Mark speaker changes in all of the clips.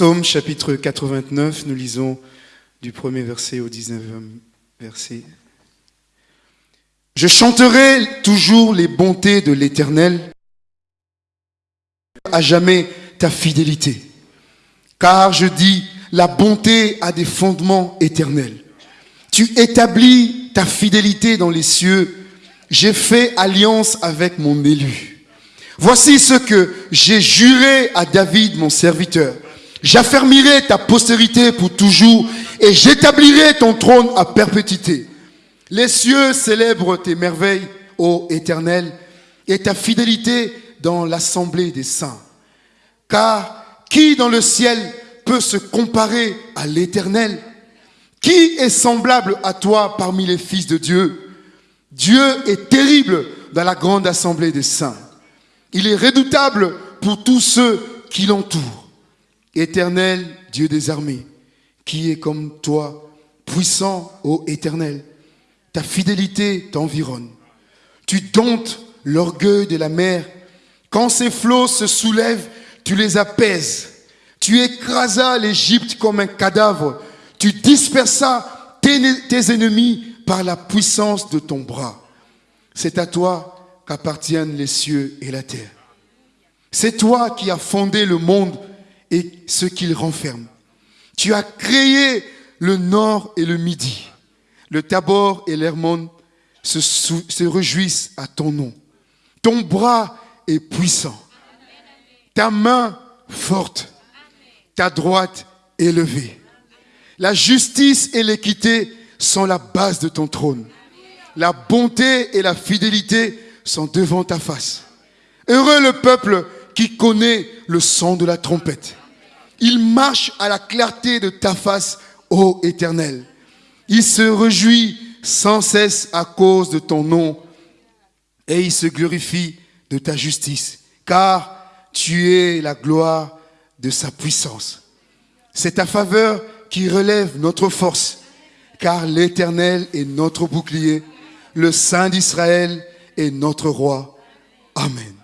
Speaker 1: Psaume chapitre 89, nous lisons du premier verset au 19e verset. Je chanterai toujours les bontés de l'Éternel, à jamais ta fidélité. Car je dis, la bonté a des fondements éternels. Tu établis ta fidélité dans les cieux. J'ai fait alliance avec mon élu. Voici ce que j'ai juré à David, mon serviteur. J'affermirai ta postérité pour toujours et j'établirai ton trône à perpétuité. Les cieux célèbrent tes merveilles, ô Éternel, et ta fidélité dans l'assemblée des saints. Car qui dans le ciel peut se comparer à l'Éternel? Qui est semblable à toi parmi les fils de Dieu? Dieu est terrible dans la grande assemblée des saints. Il est redoutable pour tous ceux qui l'entourent. Éternel Dieu des armées, qui est comme toi, puissant, ô Éternel. Ta fidélité t'environne. Tu domptes l'orgueil de la mer. Quand ses flots se soulèvent, tu les apaises. Tu écrasas l'Égypte comme un cadavre. Tu dispersas tes, tes ennemis par la puissance de ton bras. C'est à toi qu'appartiennent les cieux et la terre. C'est toi qui as fondé le monde et ce qu'il renferme. Tu as créé le nord et le midi. Le Tabor et l'Hermon se, réjouissent à ton nom. Ton bras est puissant. Ta main forte. Ta droite élevée. La justice et l'équité sont la base de ton trône. La bonté et la fidélité sont devant ta face. Heureux le peuple qui connaît le son de la trompette. Il marche à la clarté de ta face, ô Éternel. Il se réjouit sans cesse à cause de ton nom et il se glorifie de ta justice, car tu es la gloire de sa puissance. C'est ta faveur qui relève notre force, car l'Éternel est notre bouclier, le Saint d'Israël est notre roi. Amen.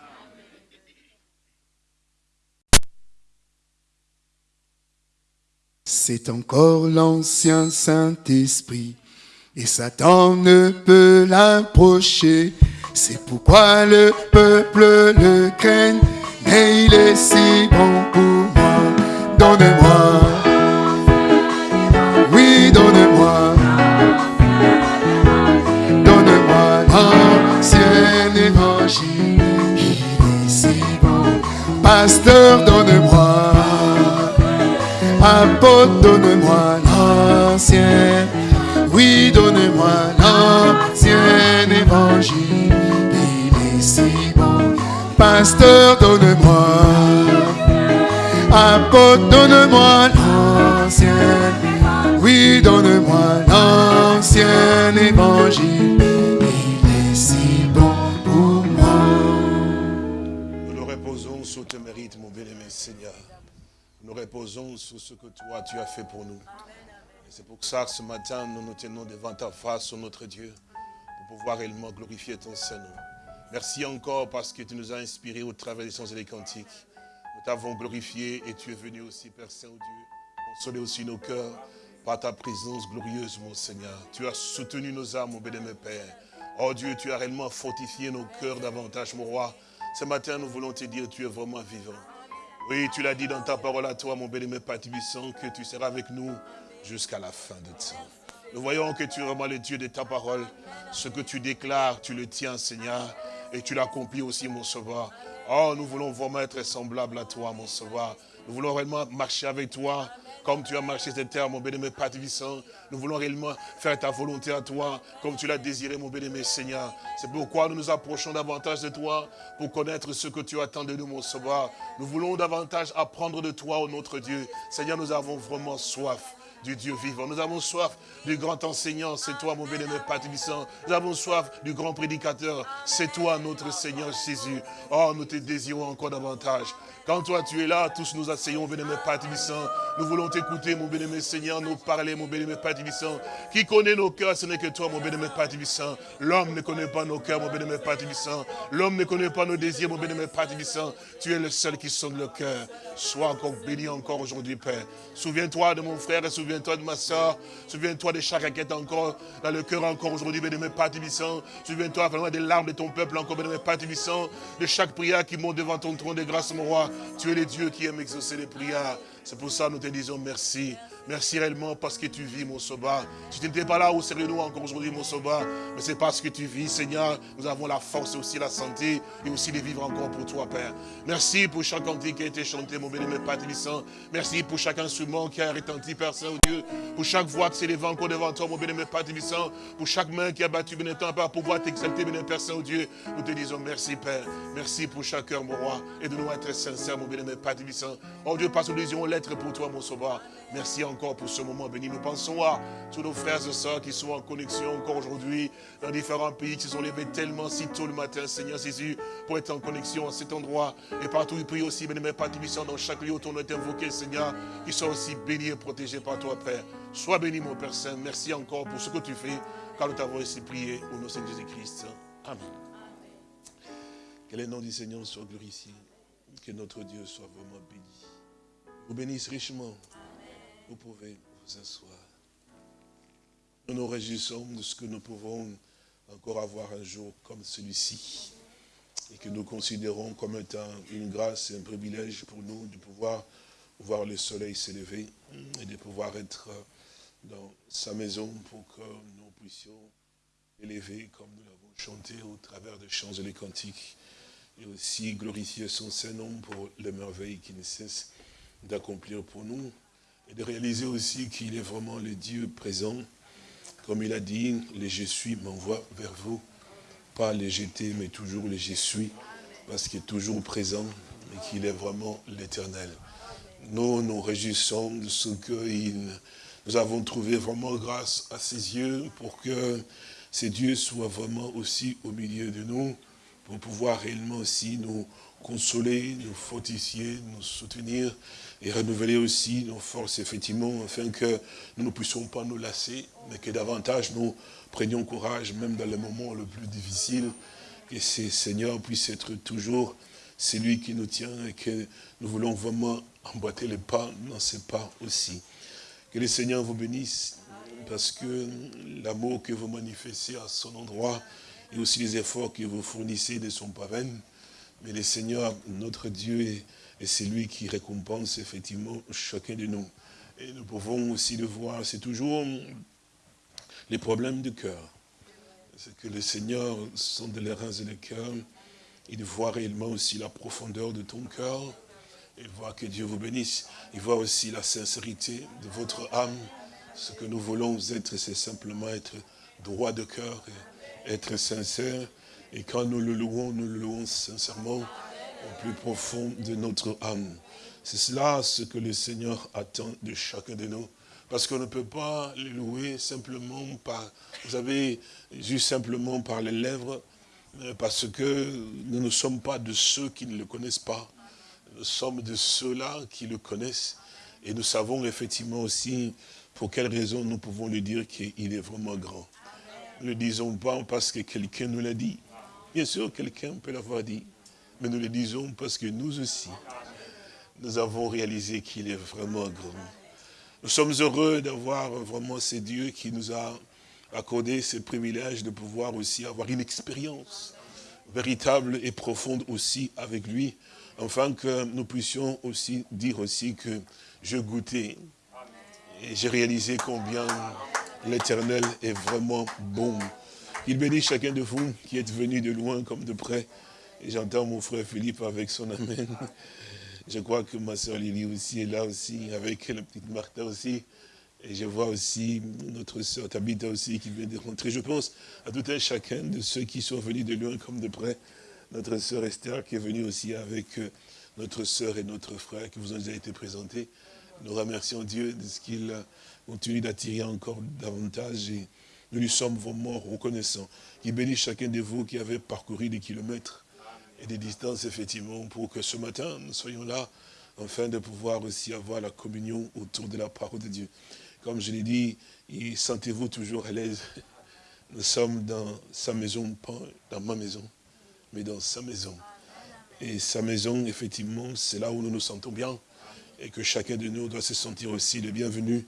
Speaker 1: C'est encore l'ancien Saint-Esprit, et Satan ne peut l'approcher. C'est pourquoi le peuple le craint, mais il est si bon pour moi. Apôtre, donne-moi l'ancien. Oui, donne-moi l'ancien évangile. Il est si bon. Pasteur, donne-moi. Apôtre, donne-moi l'ancien. Oui, donne-moi l'ancien évangile. Il est si bon pour moi.
Speaker 2: Nous nous reposons sur tes mérites, mon bien-aimé Seigneur. Nous reposons sur ce que toi, tu as fait pour nous. Et C'est pour ça que ce matin, nous nous tenons devant ta face, ô notre Dieu, pour pouvoir réellement glorifier ton Saint-Nom. Merci encore parce que tu nous as inspirés au travers des sons et des cantiques. Nous t'avons glorifié et tu es venu aussi, Père Saint-Dieu, consoler aussi nos cœurs par ta présence glorieuse, mon Seigneur. Tu as soutenu nos âmes, mon bénémoine Père. Oh Dieu, tu as réellement fortifié nos cœurs davantage, mon roi. Ce matin, nous voulons te dire, tu es vraiment vivant. Oui, tu l'as dit dans ta parole à toi, mon bénémoine Père Tibissant, que tu seras avec nous jusqu'à la fin de temps. Nous voyons que tu es vraiment le Dieu de ta parole. Ce que tu déclares, tu le tiens, Seigneur, et tu l'accomplis aussi, mon sauveur. Oh, nous voulons vraiment être semblables à toi, mon sauveur. Nous voulons vraiment marcher avec toi, comme tu as marché cette terre, mon bénémoine Père. Nous voulons réellement faire ta volonté à toi, comme tu l'as désiré, mon bénémoine Seigneur. C'est pourquoi nous nous approchons davantage de toi, pour connaître ce que tu attends de nous, mon sauveur. Nous voulons davantage apprendre de toi, ô notre Dieu. Seigneur, nous avons vraiment soif du Dieu vivant. Nous avons soif du grand enseignant, c'est toi mon bien-aimé Nous avons soif du grand prédicateur, c'est toi notre Seigneur Jésus. Oh, nous te désirons encore davantage. Quand toi tu es là, tous nous asseyons, bien-aimé Nous voulons t'écouter, mon bien-aimé Seigneur, nous parler, mon bien-aimé Qui connaît nos cœurs, ce n'est que toi, mon bien-aimé L'homme ne connaît pas nos cœurs, mon bien-aimé L'homme ne connaît pas nos désirs, mon bien-aimé Tu es le seul qui sonne le cœur. Sois encore béni encore aujourd'hui, Père. Souviens-toi de mon frère souviens-toi de ma soeur. Souviens-toi de chaque inquiète encore dans le cœur encore aujourd'hui, bien-aimé Père Souviens-toi vraiment des larmes de ton peuple encore, bien-aimé Père De chaque prière qui monte devant ton trône de grâce, mon roi. Tu es le Dieu qui aime exaucer les prières. C'est pour ça que nous te disons merci. Merci réellement parce que tu vis, mon sauveur. Si tu n'étais pas là, où serions-nous encore aujourd'hui, mon sauveur Mais c'est parce que tu vis, Seigneur. Nous avons la force et aussi la santé et aussi de vivre encore pour toi, Père. Merci pour chaque cantique qui a été chanté, mon béni, Père Télissant. Merci pour chaque instrument qui a retenti, Père Saint-Dieu. Pour chaque voix qui s'élève encore devant toi, mon béni, Père Télissant. Pour chaque main qui a battu, béni, temps, Père, pour pouvoir t'exalter, béni, Père Saint-Dieu. Nous te disons merci, Père. Merci pour chaque cœur, mon roi. Et de nous être sincères, mon béni, Père Télissant. Oh Dieu, parce que nous disons l'être pour toi, mon sauveur. Merci encore pour ce moment béni. Nous pensons à tous nos frères et sœurs qui sont en connexion encore aujourd'hui dans différents pays, qui sont levés tellement si tôt le matin, Seigneur Jésus, pour être en connexion à cet endroit. Et partout, ils prient aussi, béni, Père dans chaque lieu où ton nom est invoqué, Seigneur, qui soient aussi bénis et protégés par toi, Père. Sois béni, mon Père Saint. Merci encore pour ce que tu fais, car nous t'avons ainsi prié au nom de Jésus-Christ. Amen. Que le nom du Seigneur soit glorifié. Que notre Dieu soit vraiment béni. Vous bénisse richement. Vous pouvez vous asseoir. Nous nous réjouissons de ce que nous pouvons encore avoir un jour comme celui-ci et que nous considérons comme étant une grâce et un privilège pour nous de pouvoir voir le soleil s'élever et de pouvoir être dans sa maison pour que nous puissions élever comme nous l'avons chanté au travers des chants et des cantiques et aussi glorifier son Saint-Nom pour les merveilles qu'il ne cesse d'accomplir pour nous et de réaliser aussi qu'il est vraiment le Dieu présent. Comme il a dit, les je suis m'envoie vers vous. Pas les jeter, mais toujours les je suis, parce qu'il est toujours présent et qu'il est vraiment l'éternel. Nous nous réjouissons de ce que nous avons trouvé vraiment grâce à ses yeux pour que ces dieux soient vraiment aussi au milieu de nous, pour pouvoir réellement aussi nous consoler, nous fortifier, nous soutenir et renouveler aussi nos forces, effectivement, afin que nous ne puissions pas nous lasser, mais que davantage nous prenions courage, même dans les moments les plus difficiles, que ce Seigneur puisse être toujours celui qui nous tient et que nous voulons vraiment emboîter les pas dans ses pas aussi. Que le Seigneur vous bénisse, parce que l'amour que vous manifestez à son endroit, et aussi les efforts que vous fournissez ne sont pas vains, mais le Seigneur, notre Dieu, est et c'est lui qui récompense effectivement chacun de nous. Et nous pouvons aussi le voir, c'est toujours les problèmes du cœur. C'est que le Seigneur sonde les reins et le cœur. Il voit réellement aussi la profondeur de ton cœur. Il voit que Dieu vous bénisse. Il voit aussi la sincérité de votre âme. Ce que nous voulons être, c'est simplement être droit de cœur, être sincère. Et quand nous le louons, nous le louons sincèrement plus profond de notre âme. C'est cela ce que le Seigneur attend de chacun de nous. Parce qu'on ne peut pas les louer simplement par, vous avez juste simplement par les lèvres, euh, parce que nous ne sommes pas de ceux qui ne le connaissent pas. Nous sommes de ceux-là qui le connaissent. Et nous savons effectivement aussi pour quelle raison nous pouvons lui dire qu'il est vraiment grand. Ne le disons pas parce que quelqu'un nous l'a dit. Bien sûr, quelqu'un peut l'avoir dit. Mais nous le disons parce que nous aussi, nous avons réalisé qu'il est vraiment grand. Nous sommes heureux d'avoir vraiment ces dieux qui nous a accordé ce privilège de pouvoir aussi avoir une expérience véritable et profonde aussi avec lui, afin que nous puissions aussi dire aussi que je goûtais et j'ai réalisé combien l'éternel est vraiment bon. Il bénit chacun de vous qui êtes venus de loin comme de près. J'entends mon frère Philippe avec son amen. Je crois que ma soeur Lily aussi est là aussi, avec la petite Martha aussi. Et je vois aussi notre soeur Tabitha aussi qui vient de rentrer. Je pense à tout un chacun de ceux qui sont venus de loin comme de près. Notre soeur Esther qui est venue aussi avec euh, notre soeur et notre frère qui vous ont déjà été présentés. Nous remercions Dieu de ce qu'il continue d'attirer encore davantage et nous lui sommes vraiment reconnaissants. Il bénisse chacun de vous qui avez parcouru des kilomètres et des distances, effectivement, pour que ce matin, nous soyons là, afin de pouvoir aussi avoir la communion autour de la parole de Dieu. Comme je l'ai dit, sentez-vous toujours à l'aise. Nous sommes dans sa maison, pas dans ma maison, mais dans sa maison. Et sa maison, effectivement, c'est là où nous nous sentons bien. Et que chacun de nous doit se sentir aussi le bienvenu.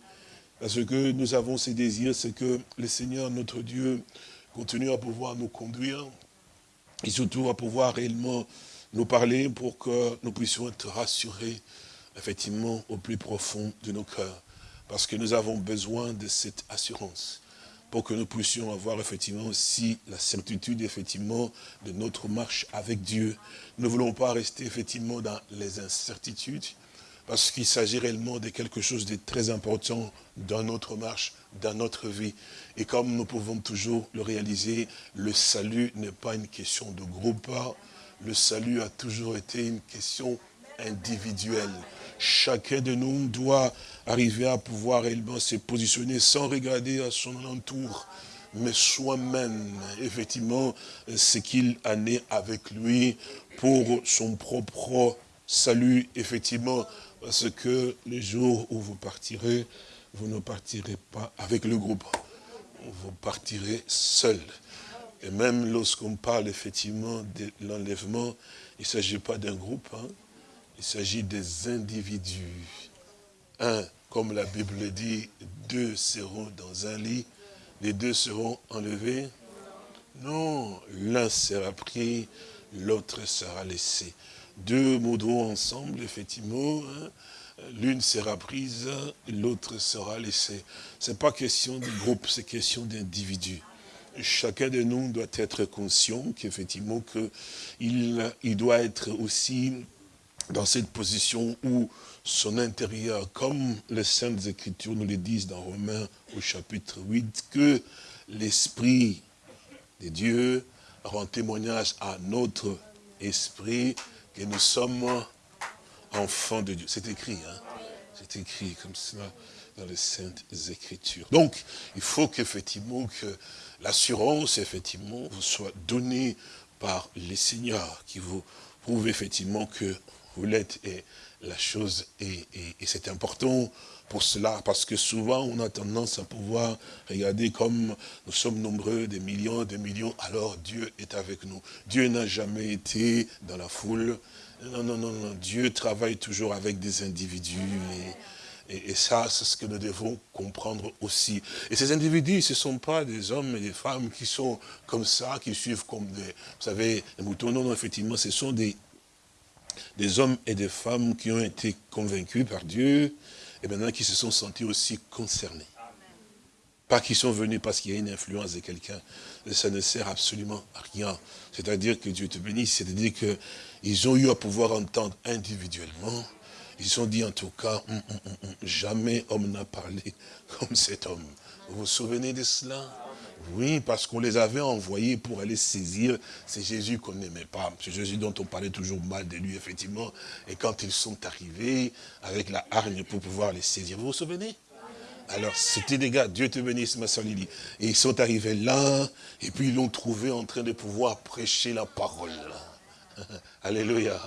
Speaker 2: Parce que nous avons ces désirs, c'est que le Seigneur, notre Dieu, continue à pouvoir nous conduire, et surtout à pouvoir réellement nous parler pour que nous puissions être rassurés, effectivement, au plus profond de nos cœurs. Parce que nous avons besoin de cette assurance pour que nous puissions avoir effectivement aussi la certitude effectivement de notre marche avec Dieu. Nous ne voulons pas rester effectivement dans les incertitudes, parce qu'il s'agit réellement de quelque chose de très important dans notre marche, dans notre vie. Et comme nous pouvons toujours le réaliser, le salut n'est pas une question de groupe, le salut a toujours été une question individuelle. Chacun de nous doit arriver à pouvoir réellement se positionner sans regarder à son entour, mais soi-même, effectivement, ce qu'il en est avec lui pour son propre salut, effectivement, parce que les jours où vous partirez, vous ne partirez pas avec le groupe. Vous partirez seul. Et même lorsqu'on parle effectivement de l'enlèvement, il ne s'agit pas d'un groupe, hein. il s'agit des individus. Un, comme la Bible dit, deux seront dans un lit, les deux seront enlevés. Non, l'un sera pris, l'autre sera laissé deux moudrons ensemble, effectivement, hein. L'une sera prise, l'autre sera laissée. Ce n'est pas question de groupe, c'est question d'individu. Chacun de nous doit être conscient qu'effectivement, il, il doit être aussi dans cette position où son intérieur, comme les Saintes Écritures nous le disent dans Romains au chapitre 8, que l'Esprit de Dieu rend témoignage à notre esprit et nous sommes enfants de Dieu. C'est écrit, hein C'est écrit comme cela dans les Saintes Écritures. Donc, il faut qu'effectivement, que l'assurance, effectivement, vous soit donnée par les seigneurs, qui vous prouvent effectivement que vous l'êtes, et la chose est, et c'est important pour cela, parce que souvent on a tendance à pouvoir regarder comme nous sommes nombreux, des millions, des millions, alors Dieu est avec nous. Dieu n'a jamais été dans la foule. Non, non, non, non. Dieu travaille toujours avec des individus. Et, ça, c'est ce que nous devons comprendre aussi. Et ces individus, ce ne sont pas des hommes et des femmes qui sont comme ça, qui suivent comme des, vous savez, des moutons. Non, non, effectivement, ce sont des, des hommes et des femmes qui ont été convaincus par Dieu, et maintenant qui se sont sentis aussi concernés. Pas qu'ils sont venus parce qu'il y a une influence de quelqu'un. Ça ne sert absolument à rien. C'est-à-dire que Dieu te bénisse. C'est-à-dire qu'ils ont eu à pouvoir entendre individuellement. Ils ont dit en tout cas, hum, hum, hum, jamais homme n'a parlé comme cet homme. Vous vous souvenez de cela? Oui, parce qu'on les avait envoyés pour aller saisir c'est Jésus qu'on n'aimait pas. C'est Jésus dont on parlait toujours mal de lui, effectivement. Et quand ils sont arrivés avec la hargne pour pouvoir les saisir, vous vous souvenez? Alors, c'était des gars, Dieu te bénisse, ma soeur Lily. Et ils sont arrivés là, et puis ils l'ont trouvé en train de pouvoir prêcher la parole. Alléluia.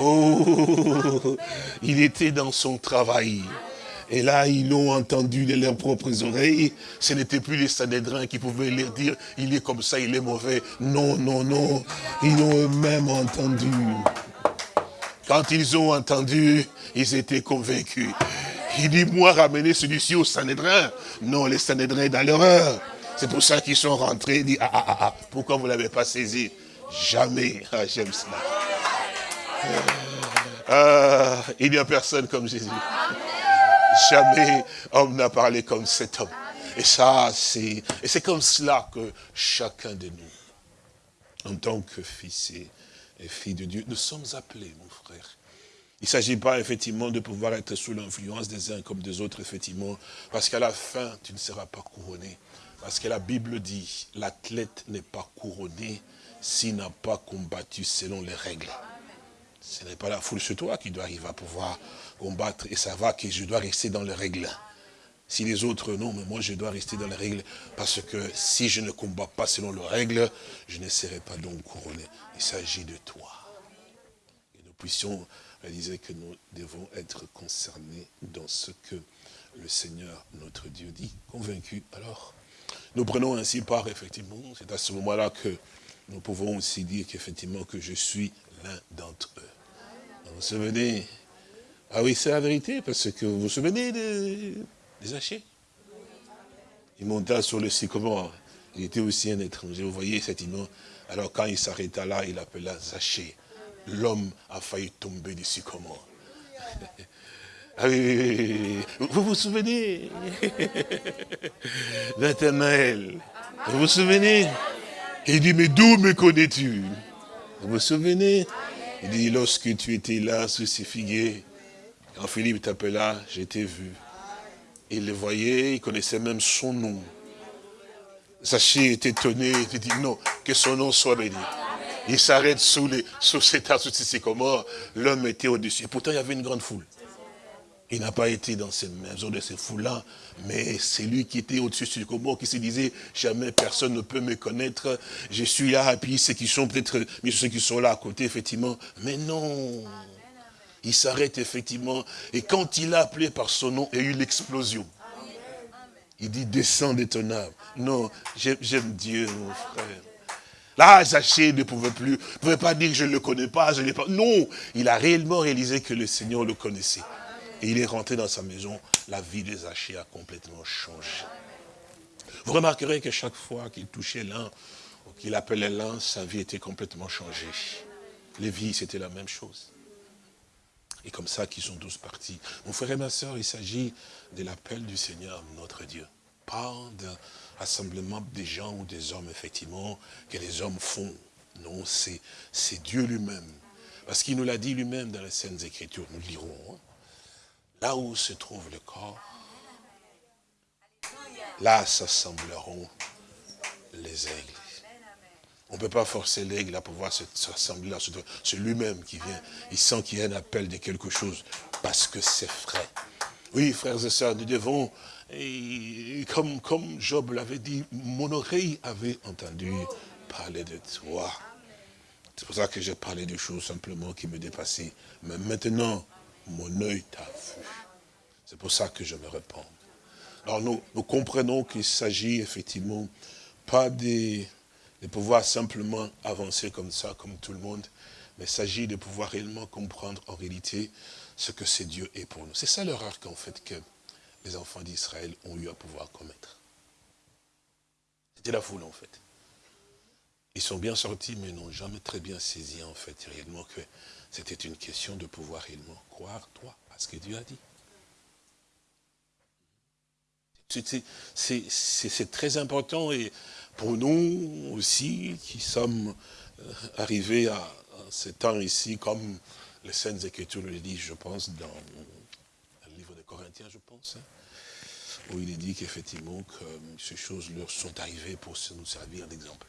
Speaker 2: Oh, il était dans son travail. Et là, ils l'ont entendu de leurs propres oreilles. Ce n'était plus les Sanhédrins qui pouvaient leur dire, il est comme ça, il est mauvais. Non, non, non. Ils l'ont eux-mêmes entendu. Quand ils ont entendu, ils étaient convaincus. Il dit, moi, ramener celui-ci au Sanhédrin. Non, les Sanhédrins dans l'erreur. C'est pour ça qu'ils sont rentrés, dit, ah, ah, ah, ah, pourquoi vous ne l'avez pas saisi? Jamais. Ah, j'aime cela. Ah, il n'y a personne comme Jésus. Jamais homme n'a parlé comme cet homme. Et ça, c'est, et c'est comme cela que chacun de nous, en tant que fils et, et filles de Dieu, nous sommes appelés, mon frère. Il ne s'agit pas effectivement de pouvoir être sous l'influence des uns comme des autres, effectivement, parce qu'à la fin, tu ne seras pas couronné. Parce que la Bible dit, l'athlète n'est pas couronné s'il n'a pas combattu selon les règles. Ce n'est pas la foule sur toi qui doit arriver à pouvoir combattre et savoir que je dois rester dans les règles. Si les autres, non, mais moi je dois rester dans les règles, parce que si je ne combats pas selon les règles, je ne serai pas donc couronné. Il s'agit de toi. Et nous puissions réaliser que nous devons être concernés dans ce que le Seigneur, notre Dieu, dit. Convaincu, alors, nous prenons ainsi part, effectivement, c'est à ce moment-là que nous pouvons aussi dire qu'effectivement que je suis l'un d'entre eux. Vous vous souvenez? Ah oui, c'est la vérité, parce que vous vous souvenez des, des Il monta sur le sycomore. Il était aussi un étranger. Vous voyez, effectivement. Alors quand il s'arrêta là, il appela Zaché. L'homme a failli tomber du sycomore. Ah oui, oui, oui, Vous vous souvenez? Nathanaël. Vous vous souvenez? Il dit, mais d'où me connais-tu? Vous vous souvenez? Il dit, lorsque tu étais là sous ces figuiers, quand Philippe t'appela, je t'ai vu. Il le voyait, il connaissait même son nom. Zaché est étonné, il dit, non, que son nom soit béni. Il s'arrête sous, les, sous cet arbre, sous ces sycomores. L'homme était au-dessus. Pourtant, il y avait une grande foule. Il n'a pas été dans ces maisons de ces foules-là, mais c'est lui qui était au-dessus du combat, qui se disait, jamais personne ne peut me connaître, je suis là, et puis ceux qui sont peut-être, mais ceux qui sont là à côté, effectivement. Mais non, il s'arrête effectivement, et quand il a appelé par son nom, il y a eu l'explosion. Il dit, descends de ton âme. Non, j'aime Dieu, mon frère. Là, Zachée ne pouvait plus, ne pouvait pas dire, je ne le connais pas, je ne l'ai pas. Non, il a réellement réalisé que le Seigneur le connaissait. Et il est rentré dans sa maison, la vie des Zachée a complètement changé. Vous remarquerez que chaque fois qu'il touchait l'un, ou qu'il appelait l'un, sa vie était complètement changée. Les vies, c'était la même chose. Et comme ça qu'ils sont tous partis. Mon frère et ma soeur, il s'agit de l'appel du Seigneur, notre Dieu. Pas d'un rassemblement des gens ou des hommes, effectivement, que les hommes font. Non, c'est Dieu lui-même. Parce qu'il nous l'a dit lui-même dans les Saintes Écritures, nous lirons. Hein. Là où se trouve le corps, là s'assembleront les aigles. On ne peut pas forcer l'aigle à pouvoir s'assembler là. C'est lui-même qui vient. Il sent qu'il y a un appel de quelque chose parce que c'est vrai. Oui, frères et sœurs, nous devons, comme, comme Job l'avait dit, mon oreille avait entendu parler de toi. C'est pour ça que j'ai parlé de choses simplement qui me dépassaient. Mais maintenant, mon œil t'a vu. C'est pour ça que je me réponds. Alors nous, comprenons qu'il s'agit effectivement pas de, de, pouvoir simplement avancer comme ça, comme tout le monde, mais il s'agit de pouvoir réellement comprendre en réalité ce que c'est Dieu est pour nous. C'est ça l'erreur qu'en fait que les enfants d'Israël ont eu à pouvoir commettre. C'était la foule en fait. Ils sont bien sortis, mais n'ont jamais très bien saisi en fait réellement que c'était une question de pouvoir réellement croire, toi, à ce que Dieu a dit. C'est très important et pour nous aussi qui sommes euh, arrivés à, ce temps ici, comme les Saintes Écritures le disent, je pense, dans le livre de Corinthiens, je pense, hein, où il est dit qu'effectivement que ces choses leur sont arrivées pour nous servir d'exemple.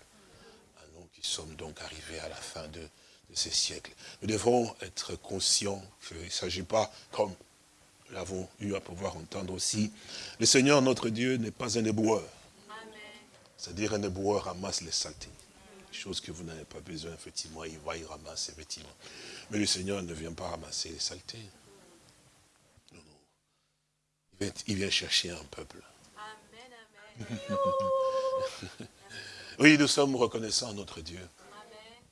Speaker 2: Nous qui sommes donc arrivés à la fin de, de ces siècles. Nous devons être conscients qu'il ne s'agit pas, comme nous l'avons eu à pouvoir entendre aussi, le Seigneur notre Dieu n'est pas un éboueur. C'est-à-dire un éboueur ramasse les saletés. Chose que vous n'avez pas besoin, effectivement, il va, il ramasse, effectivement. Mais le Seigneur ne vient pas ramasser les saletés. Non, non. Il vient, il vient chercher un peuple. Amen, amen. oui, nous sommes reconnaissants à notre Dieu.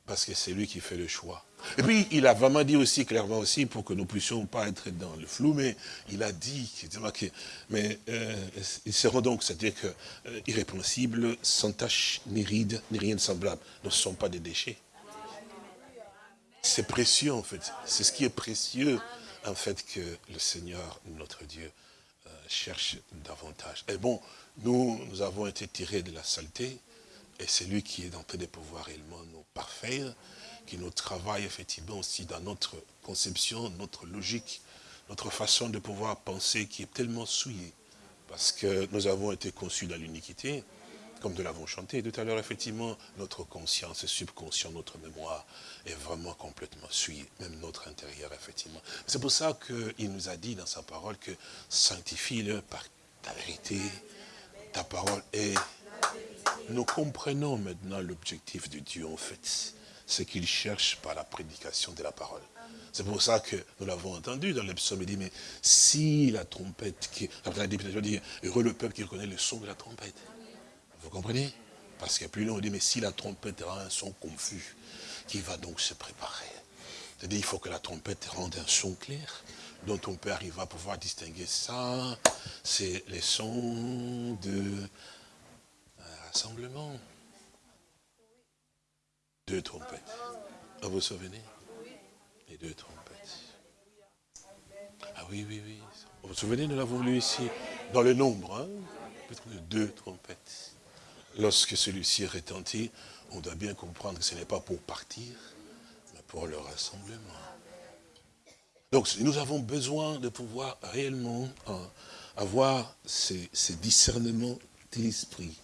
Speaker 2: Parce que c'est lui qui fait le choix. Et puis, il a vraiment dit aussi, clairement aussi, pour que nous puissions pas être dans le flou, mais il a dit, que, mais euh, ils seront donc, c'est-à-dire que euh, irrépréhensibles, sans tache, ni ride, ni rien de semblable. Ne sont pas des déchets. C'est précieux, en fait. C'est ce qui est précieux, en fait, que le Seigneur, notre Dieu, euh, cherche davantage. Et bon, nous, nous avons été tirés de la saleté, et c'est lui qui est en train de pouvoir réellement nous parfaire qui nous travaille effectivement aussi dans notre conception, notre logique, notre façon de pouvoir penser qui est tellement souillée. Parce que nous avons été conçus dans l'uniquité, comme nous l'avons chanté tout à l'heure, effectivement, notre conscience, subconscient, notre mémoire est vraiment complètement souillée, même notre intérieur, effectivement. C'est pour ça qu'il nous a dit dans sa parole que sanctifie-le par ta vérité, ta parole est... Nous comprenons maintenant l'objectif de Dieu, en fait. Ce qu'il cherche par la prédication de la parole. C'est pour ça que nous l'avons entendu dans psaumes, il dit, mais si la trompette, qui, après la dit, heureux le peuple qui reconnaît le son de la trompette. Vous comprenez? Parce que plus loin, on dit, mais si la trompette rend un son confus, qui va donc se préparer? C'est-à-dire, il faut que la trompette rende un son clair, dont on peut arriver à pouvoir distinguer ça, c'est les sons de rassemblement. Deux trompettes. Ah, vous vous souvenez? Les deux trompettes. Ah oui, oui, oui. Vous vous souvenez, nous l'avons lu ici, dans le nombre, hein? Deux trompettes. Lorsque celui-ci est retenti, on doit bien comprendre que ce n'est pas pour partir, mais pour le rassemblement. Donc nous avons besoin de pouvoir réellement hein, avoir ces, ces discernements de l'esprit.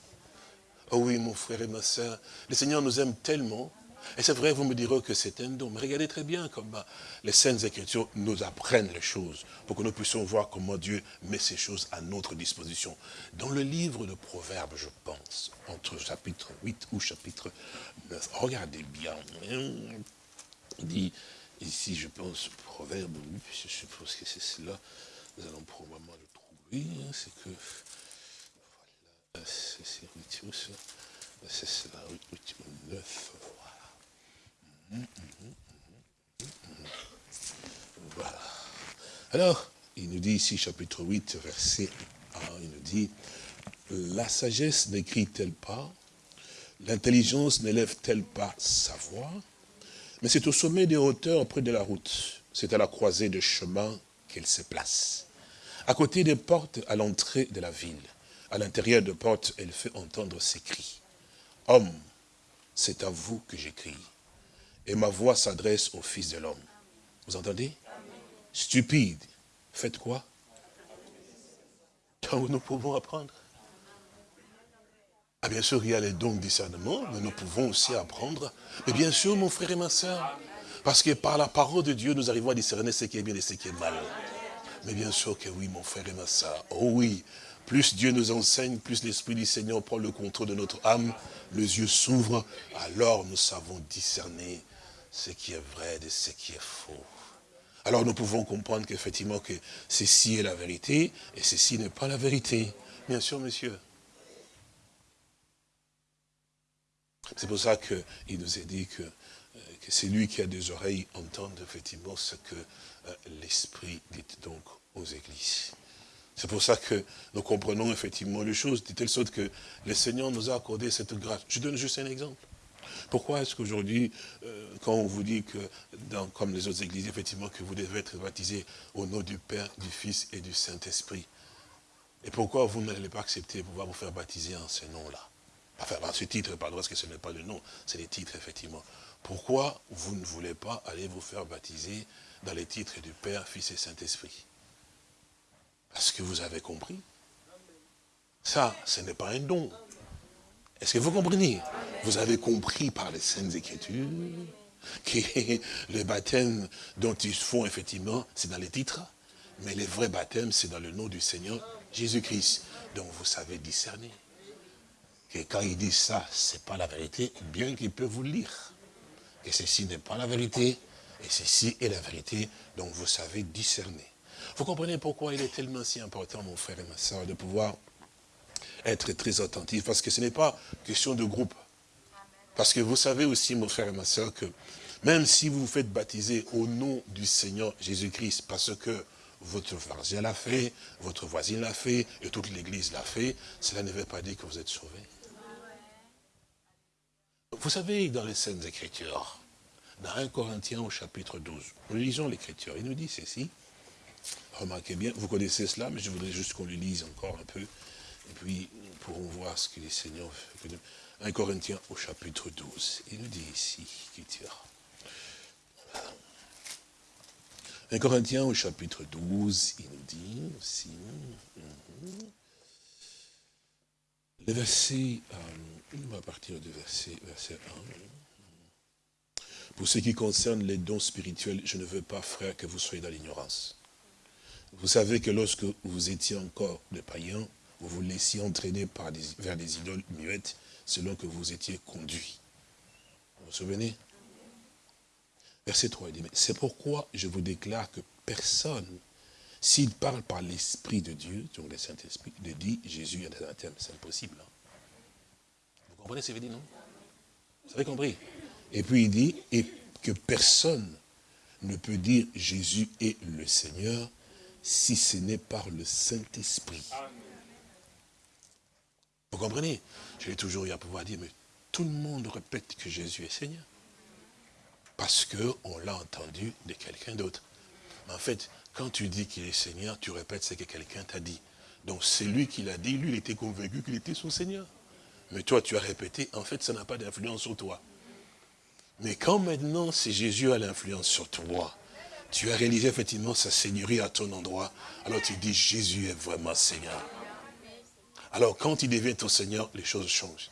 Speaker 2: Oh oui, mon frère et ma soeur, le Seigneur nous aime tellement. Et c'est vrai, vous me direz que c'est un don. Mais regardez très bien comment les Saintes Écritures nous apprennent les choses pour que nous puissions voir comment Dieu met ces choses à notre disposition. Dans le livre de Proverbes, je pense, entre chapitre 8 ou chapitre 9, regardez bien. Il dit, ici, je pense, Proverbe, je suppose que c'est cela, nous allons probablement le trouver, hein, c'est que c'est cela, 9, voilà. Voilà. Alors, il nous dit ici, chapitre 8, verset 1, il nous dit, la sagesse n'écrit-elle pas, l'intelligence n'élève-t-elle pas sa voix, mais c'est au sommet des hauteurs, près de la route, c'est à la croisée de chemin qu'elle se place, à côté des portes à l'entrée de la ville à l'intérieur de porte, elle fait entendre ses cris. Homme, c'est à vous que j'écris. Et ma voix s'adresse au Fils de l'homme. Vous entendez? Stupide, faites quoi? Donc nous pouvons apprendre. Ah bien sûr, il y a les dons de discernement, mais nous pouvons aussi apprendre. Mais bien sûr, mon frère et ma soeur, parce que par la parole de Dieu, nous arrivons à discerner ce qui est bien et ce qui est mal. Mais bien sûr que oui, mon frère et ma soeur. Oh oui, plus Dieu nous enseigne, plus l'Esprit du Seigneur prend le contrôle de notre âme, les yeux s'ouvrent, alors nous savons discerner ce qui est vrai de ce qui est faux. Alors nous pouvons comprendre qu'effectivement que ceci est la vérité et ceci n'est pas la vérité. Bien sûr, monsieur. C'est pour ça qu'il nous a dit que, euh, que c'est lui qui a des oreilles entende effectivement ce que euh, l'Esprit dit donc aux églises. C'est pour ça que nous comprenons effectivement les choses, de telle sorte que le Seigneur nous a accordé cette grâce. Je donne juste un exemple. Pourquoi est-ce qu'aujourd'hui, euh, quand on vous dit que, comme les autres églises, effectivement, que vous devez être baptisé au nom du Père, du Fils et du Saint-Esprit, et pourquoi vous n'allez pas accepter de pouvoir vous faire baptiser en ce nom-là? Enfin, dans ce titre, pardon, parce que ce n'est pas le nom, c'est les titres, effectivement. Pourquoi vous ne voulez pas aller vous faire baptiser dans les titres du Père, Fils et Saint-Esprit? Est-ce que vous avez compris Ça, ce n'est pas un don. Est-ce que vous comprenez? Vous avez compris par les Saintes Écritures que le baptême dont ils font effectivement, c'est dans les titres, mais le vrai baptême, c'est dans le nom du Seigneur Jésus-Christ. Donc vous savez discerner. Que quand ils disent ça, ce n'est pas la vérité, bien qu'ils peuvent vous lire. Que ceci n'est pas la vérité, et ceci est la vérité, donc vous savez discerner. Vous comprenez pourquoi il est tellement si important, mon frère et ma soeur, de pouvoir être très attentif, parce que ce n'est pas question de groupe. Parce que vous savez aussi, mon frère et ma soeur, que Même si vous vous faites baptiser au nom du Seigneur Jésus-Christ, parce que votre voisin l'a fait, votre voisine l'a fait, et toute l'église l'a fait, cela ne veut pas dire que vous êtes sauvés. Vous savez, dans les Saintes Écritures, dans 1 Corinthiens au chapitre 12, nous lisons l'Écriture, il nous dit ceci, remarquez bien, vous connaissez cela, mais je voudrais juste qu'on le lise encore un peu, et puis nous pourrons voir ce que les Seigneurs... 1 Corinthiens au chapitre 12, il nous dit ici, Écriture. 1 Corinthiens au chapitre 12, il nous dit aussi, mhm. le verset, euh, à partir du verset, verset 1. Pour ce qui concerne les dons spirituels, je ne veux pas, frère, que vous soyez dans l'ignorance. Vous savez que lorsque vous étiez encore des païens, vous vous laissiez entraîner vers des idoles muettes, selon que vous étiez conduits. Vous vous souvenez? Verset 3, il dit, c'est pourquoi je vous déclare que personne, s'il parle par l'Esprit de Dieu, donc le Saint-Esprit, de dit Jésus est un terme, c'est impossible. Hein. Vous comprenez ce qu'il veut dire, non? Vous avez compris? Et puis il dit, et que personne ne peut dire Jésus est le Seigneur si ce n'est par le Saint-Esprit. Vous comprenez? Je l'ai toujours eu à pouvoir dire, mais tout le monde répète que Jésus est Seigneur parce qu'on l'a entendu de quelqu'un d'autre. Mais en fait, quand tu dis qu'il est Seigneur, tu répètes ce que quelqu'un t'a dit. Donc c'est lui qui l'a dit, lui il était convaincu qu'il était son Seigneur. Mais toi tu as répété, en fait ça n'a pas d'influence sur toi. Mais quand maintenant c'est Jésus a l'influence sur toi, tu as réalisé effectivement sa seigneurie à ton endroit, alors tu dis Jésus est vraiment Seigneur. Alors quand il devient ton Seigneur, les choses changent.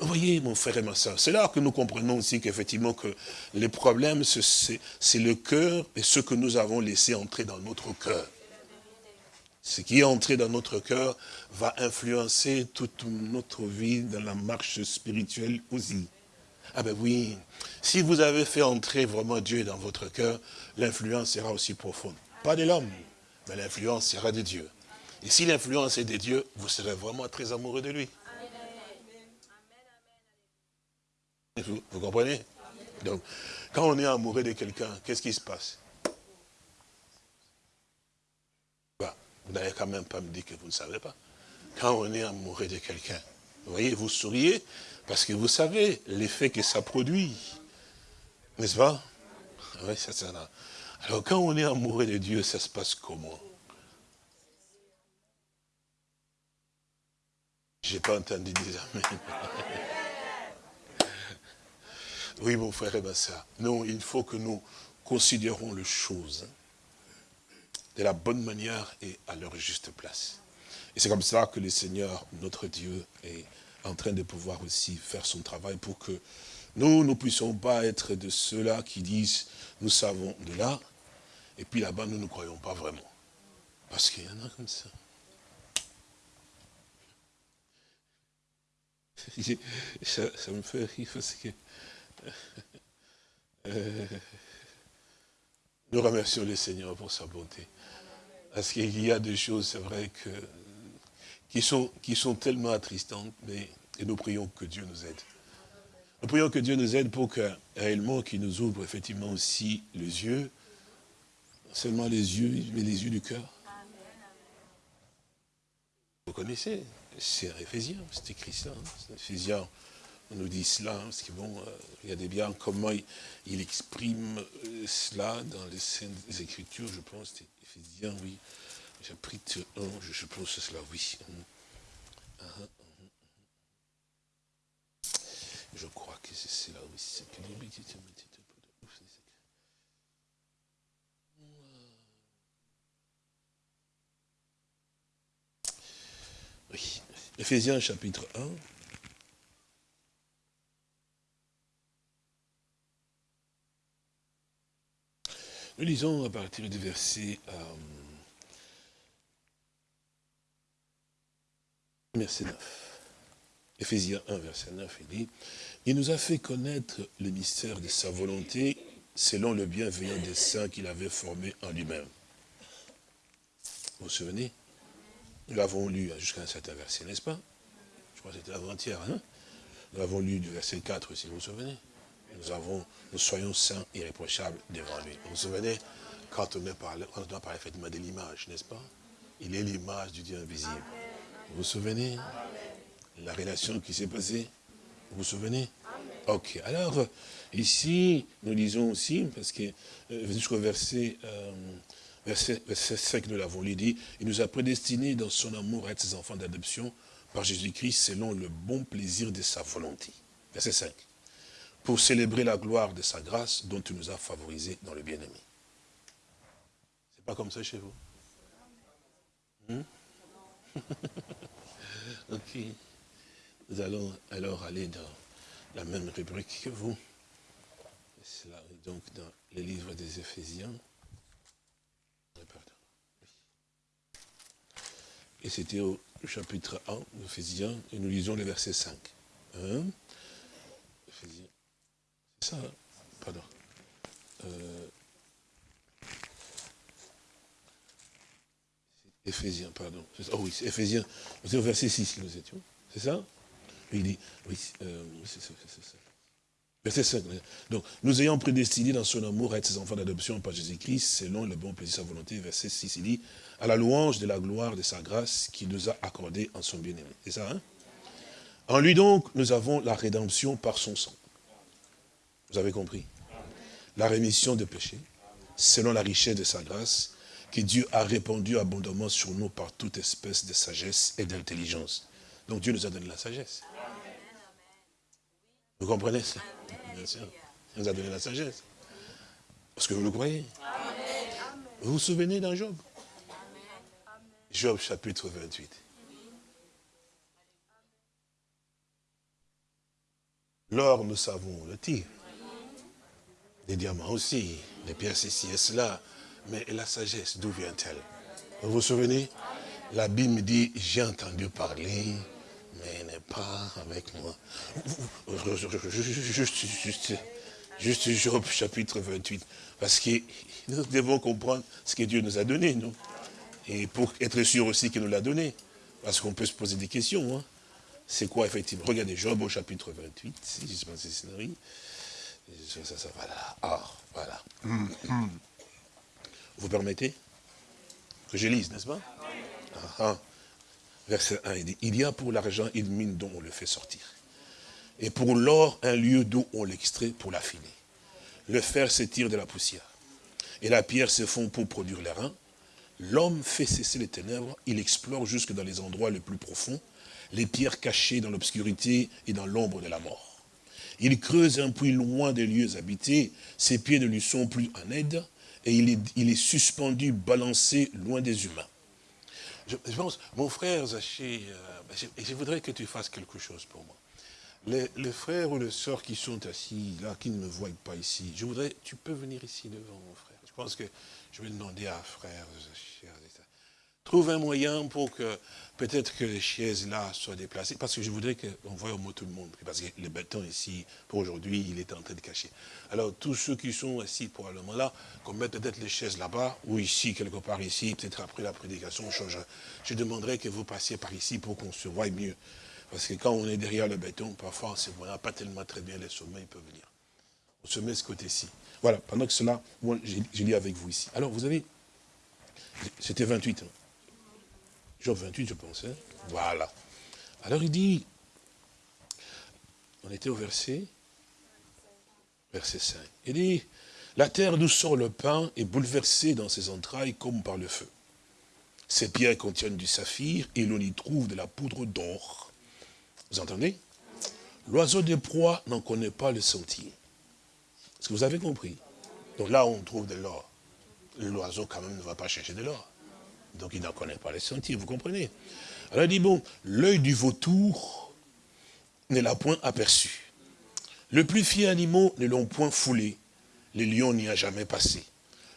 Speaker 2: Vous voyez, mon frère et ma soeur, c'est là que nous comprenons aussi qu'effectivement que les problèmes, c'est le cœur et ce que nous avons laissé entrer dans notre cœur. Ce qui est entré dans notre cœur va influencer toute notre vie dans la marche spirituelle aussi. Ah ben oui, si vous avez fait entrer vraiment Dieu dans votre cœur, l'influence sera aussi profonde. Pas de l'homme, mais l'influence sera de Dieu. Et si l'influence est de Dieu, vous serez vraiment très amoureux de lui. Vous, comprenez? Donc, quand on est amoureux de quelqu'un, qu'est-ce qui se passe? Bah, Vous n'allez quand même pas me dire que vous ne savez pas. Quand on est amoureux de quelqu'un, vous voyez, vous souriez, parce que vous savez l'effet que ça produit. N'est-ce pas? Oui, c'est ça. Alors, quand on est amoureux de Dieu, ça se passe comment? J'ai pas entendu dire Amen. Oui, mon frère et ma soeur. Non, il faut que nous considérons les choses de la bonne manière et à leur juste place. Et c'est comme ça que le Seigneur, notre Dieu, est en train de pouvoir aussi faire son travail pour que nous ne puissions pas être de ceux-là qui disent, nous savons de là, et puis là-bas, nous ne croyons pas vraiment. Parce qu'il y en a comme ça. Ça, ça me fait rire parce que euh, nous remercions le Seigneur pour sa bonté. Parce qu'il y a des choses, c'est vrai, que, qui, sont, qui sont tellement attristantes, mais et nous prions que Dieu nous aide. Nous prions que Dieu nous aide pour que, réellement, qu'il nous ouvre effectivement aussi les yeux, seulement les yeux, mais les yeux du cœur. Vous connaissez, c'est Éphésiens, c'est écrit ça, hein, Éphésiens on nous dit cela, hein, parce que bon, euh, regardez bien comment il, exprime euh, cela dans les des Écritures, je pense, c'est Ephésiens, oui, chapitre 1, je pense cela, oui. Je crois que c'est cela, oui, c'est Oui, Ephésiens chapitre 1. Nous lisons à partir du verset, euh, verset 9. Éphésiens 1, verset 9, il dit, « Il nous a fait connaître le mystère de sa volonté selon le bienveillant dessein qu'il avait formé en lui-même. » Vous vous souvenez? Nous l'avons lu jusqu'à un certain verset, n'est-ce pas? Je crois que c'était avant-hier, hein? Nous l'avons lu du verset 4, si vous vous souvenez. nous, avons, nous soyons saints, irréprochables devant lui. Vous vous souvenez, quand on a parlé, on a parlé effectivement de l'image, n'est-ce pas? Il est l'image du Dieu invisible. Vous vous souvenez La relation qui s'est passée? Vous vous souvenez? Ok, alors ici, nous lisons aussi, parce que euh, jusqu'au verset, euh, verset, verset 5, nous l'avons lu, dit, il nous a prédestinés dans son amour à être ses enfants d'adoption par Jésus-Christ selon le bon plaisir de sa volonté. Verset 5. Pour célébrer la gloire de sa grâce dont tu nous as favorisés dans le bien-aimé. C'est pas comme ça chez vous? Hmm? Ok. Nous allons alors aller dans la même rubrique que vous. C'est là, donc dans le livre des Éphésiens. Et c'était au chapitre 1 d'Éphésiens, et nous lisons le verset 5. Hein? C'est ça, hein? pardon. Euh, Éphésiens, pardon. Oh oui, c'est Éphésiens. C'est au verset 6 que nous étions. C'est ça? Il dit, oui, euh, c'est ça. Verset 5. Donc, nous ayons prédestiné dans son amour à être ses enfants d'adoption par Jésus-Christ, selon le bon plaisir de sa volonté. Verset 6, il dit, à la louange de la gloire de sa grâce qu'il nous a accordé en son bien-aimé. C'est ça, hein? En lui donc, nous avons la rédemption par son sang. Vous avez compris? La rémission des péchés, selon la richesse de sa grâce, que Dieu a répandu abondamment sur nous par toute espèce de sagesse et d'intelligence. Donc Dieu nous a donné la sagesse. Vous comprenez ça? Bien sûr. Il nous a donné la sagesse. Parce que vous le croyez? Vous vous souvenez d'un Job? Job chapitre 28. L'or, nous savons, le tire. Les diamants aussi, les pierres ceci et cela. Mais la sagesse, d'où vient-elle? Vous vous souvenez? La Bible dit, j'ai entendu parler, mais n'est pas avec moi. Juste, juste, Job chapitre 28. Parce que nous devons comprendre ce que Dieu nous a donné, nous. Et pour être sûr aussi qu'il nous l'a donné. Parce qu'on peut se poser des questions. Hein. C'est quoi effectivement? Regardez Job au chapitre 28, si je pense que c'est ça, voilà. Ah, voilà. Vous permettez que je lise, n'est-ce pas? Ah, ah. Verset 1, il dit, il y a pour l'argent une mine dont on le fait sortir. Et pour l'or, un lieu d'où on l'extrait pour l'affiner. Le fer s'étire de la poussière. Et la pierre se fond pour produire l'airain. L'homme fait cesser les ténèbres, il explore jusque dans les endroits les plus profonds, les pierres cachées dans l'obscurité et dans l'ombre de la mort. Il creuse un puits loin des lieux habités, ses pieds ne lui sont plus en aide, et il est, suspendu, balancé loin des humains. Je, pense, mon frère Zaché, euh, ben, je, voudrais que tu fasses quelque chose pour moi. Les, frères ou les sœurs qui sont assis là, qui ne me voient pas ici, je voudrais, tu peux venir ici devant mon frère. Je pense que je vais demander à frère Zaché, trouve un moyen pour que peut-être que les chaises là soient déplacées, parce que je voudrais qu'on voie au mot tout le monde, parce que le béton ici, pour aujourd'hui, il est en train de cacher. Alors tous ceux qui sont assis probablement là, qu'on mette peut-être les chaises là-bas, ou ici, quelque part ici, peut-être après la prédication, on changera. Je demanderai que vous passiez par ici pour qu'on se voie mieux. Parce que quand on est derrière le béton, parfois on ne voit pas tellement très bien les sommets, ils peuvent venir. On se met ce côté-ci. Voilà, pendant que cela, moi, je lis avec vous ici. Alors, vous avez, c'était 28 ans. Job 28, je pensais. Hein. Voilà. Alors il dit, on était au verset, verset 5. Il dit, la terre d'où sort le pain est bouleversée dans ses entrailles comme par le feu. Ces pierres contiennent du saphir et l'on y trouve de la poudre d'or. Vous entendez? L'oiseau des proies n'en connaît pas le sentier. Est-ce que vous avez compris? Donc là, on trouve de l'or. L'oiseau, quand même, ne va pas chercher de l'or. Donc il n'en connaît pas les sentiers, vous comprenez Alors il dit, bon, l'œil du vautour ne l'a point aperçu. Le plus fier animaux ne l'ont point foulé. Les lions n'y a jamais passé.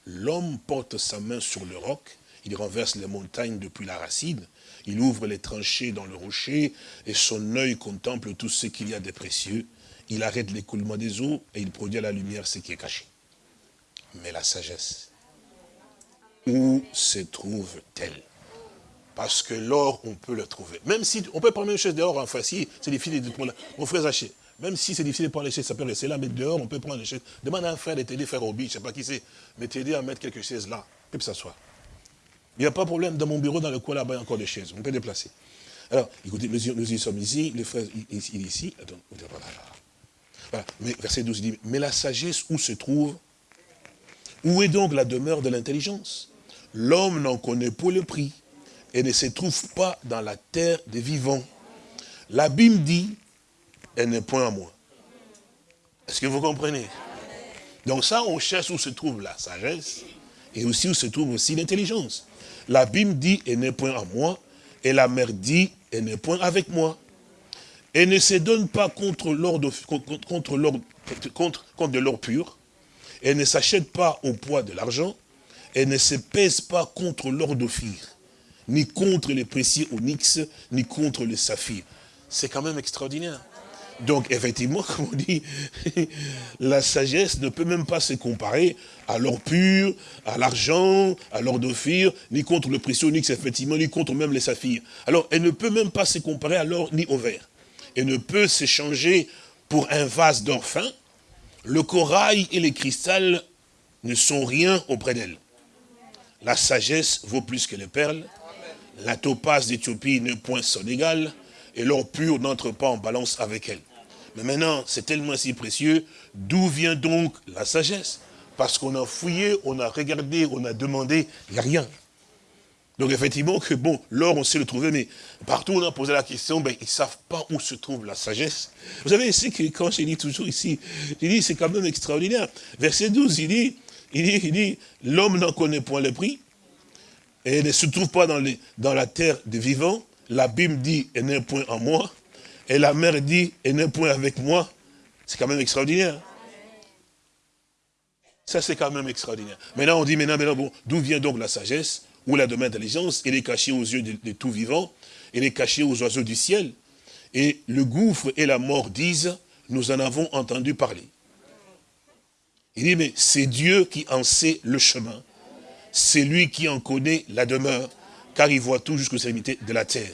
Speaker 2: L'homme porte sa main sur le roc, il renverse les montagnes depuis la racine, il ouvre les tranchées dans le rocher, et son œil contemple tout ce qu'il y a de précieux. Il arrête l'écoulement des eaux, et il produit à la lumière ce qui est caché. Mais la sagesse, où se trouve-t-elle? Parce que l'or, on peut le trouver. Même si on peut prendre une chose d'or en facile, c'est difficile de prendre. Mon frère Zaché, Même si c'est difficile de prendre les chaises, ça peut rester là, mais dehors, on peut prendre les chaises. Demande à un frère de t'aider, frère Obi, je ne sais pas qui c'est, mais t'aider à mettre quelques chaises là, ça soit. Il n'y a pas de problème, dans mon bureau, dans le coin là-bas, il y a encore des chaises, on peut déplacer. Alors, écoutez, nous, y sommes ici, le frère, il, est ici, attends, voilà. Mais verset 12, il dit, mais la sagesse où se trouve? Où est donc la demeure de l'intelligence? L'homme n'en connaît pas le prix et ne se trouve pas dans la terre des vivants. La Bible dit, elle n'est point à moi. Est-ce que vous comprenez? Donc ça, on cherche où se trouve la sagesse et aussi où se trouve aussi l'intelligence. La Bible dit, elle n'est point à moi, et la mère dit, elle n'est point avec moi. Elle ne se donne pas contre contre, de l'or pur. Elle ne s'achète pas au poids de l'argent. Elle ne se pèse pas contre l'or d'Ophir, ni contre les précieux onyx, ni contre le saphir. C'est quand même extraordinaire. Donc, effectivement, comme on dit, la sagesse ne peut même pas se comparer à l'or pur, à l'argent, à l'or d'ophir, ni contre le précieux onyx, effectivement, ni contre même les saphirs. Alors, elle ne peut même pas se comparer à l'or ni au verre. Elle ne peut s'échanger pour un vase d'or. Le corail et les cristals ne sont rien auprès d'elle. La sagesse vaut plus que les perles. La topaze d'Éthiopie ne point son égal. Et l'or pur n'entre pas en balance avec elle. Mais maintenant, c'est tellement si précieux. D'où vient donc la sagesse? Parce qu'on a fouillé, on a regardé, on a demandé, il n'y a rien. Donc effectivement que bon, l'or on sait le trouver, mais partout on a posé la question, ben, ils ne savent pas où se trouve la sagesse. Vous savez, c'est que quand je dis toujours ici, il dit c'est quand même extraordinaire. Verset 12, il dit, il dit, l'homme n'en connaît point le prix, et ne se trouve pas dans, la terre des vivants. La Bible dit, elle n'est point en moi. Et la mère dit, elle n'est point avec moi. C'est quand même extraordinaire. Ça, c'est quand même extraordinaire. Maintenant, on dit, maintenant, maintenant bon, d'où vient donc la sagesse ou la domaine d'intelligence Elle est cachée aux yeux de, de tout vivant. Elle est cachée aux oiseaux du ciel. Et le gouffre et la mort disent, nous en avons entendu parler. Il dit, mais c'est Dieu qui en sait le chemin. C'est lui qui en connaît la demeure, car il voit tout jusqu'aux extrémités de la terre.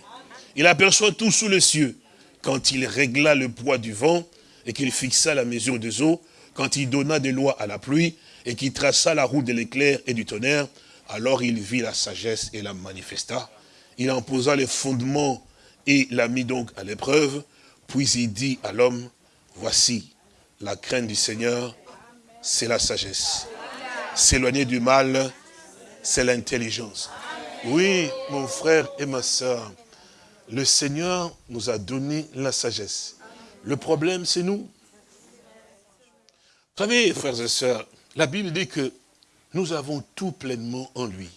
Speaker 2: Il aperçoit tout sous les cieux. Quand il régla le poids du vent, et qu'il fixa la mesure des eaux, quand il donna des lois à la pluie, et qu'il traça la route de l'éclair et du tonnerre, alors il vit la sagesse et la manifesta. Il en posa les fondements et l'a mis donc à l'épreuve, puis il dit à l'homme, voici, la crainte du Seigneur c'est la sagesse. S'éloigner du mal, c'est l'intelligence. Oui, mon frère et ma soeur, le Seigneur nous a donné la sagesse. Le problème, c'est nous. Vous savez, frères et sœurs, la Bible dit que nous avons tout pleinement en lui.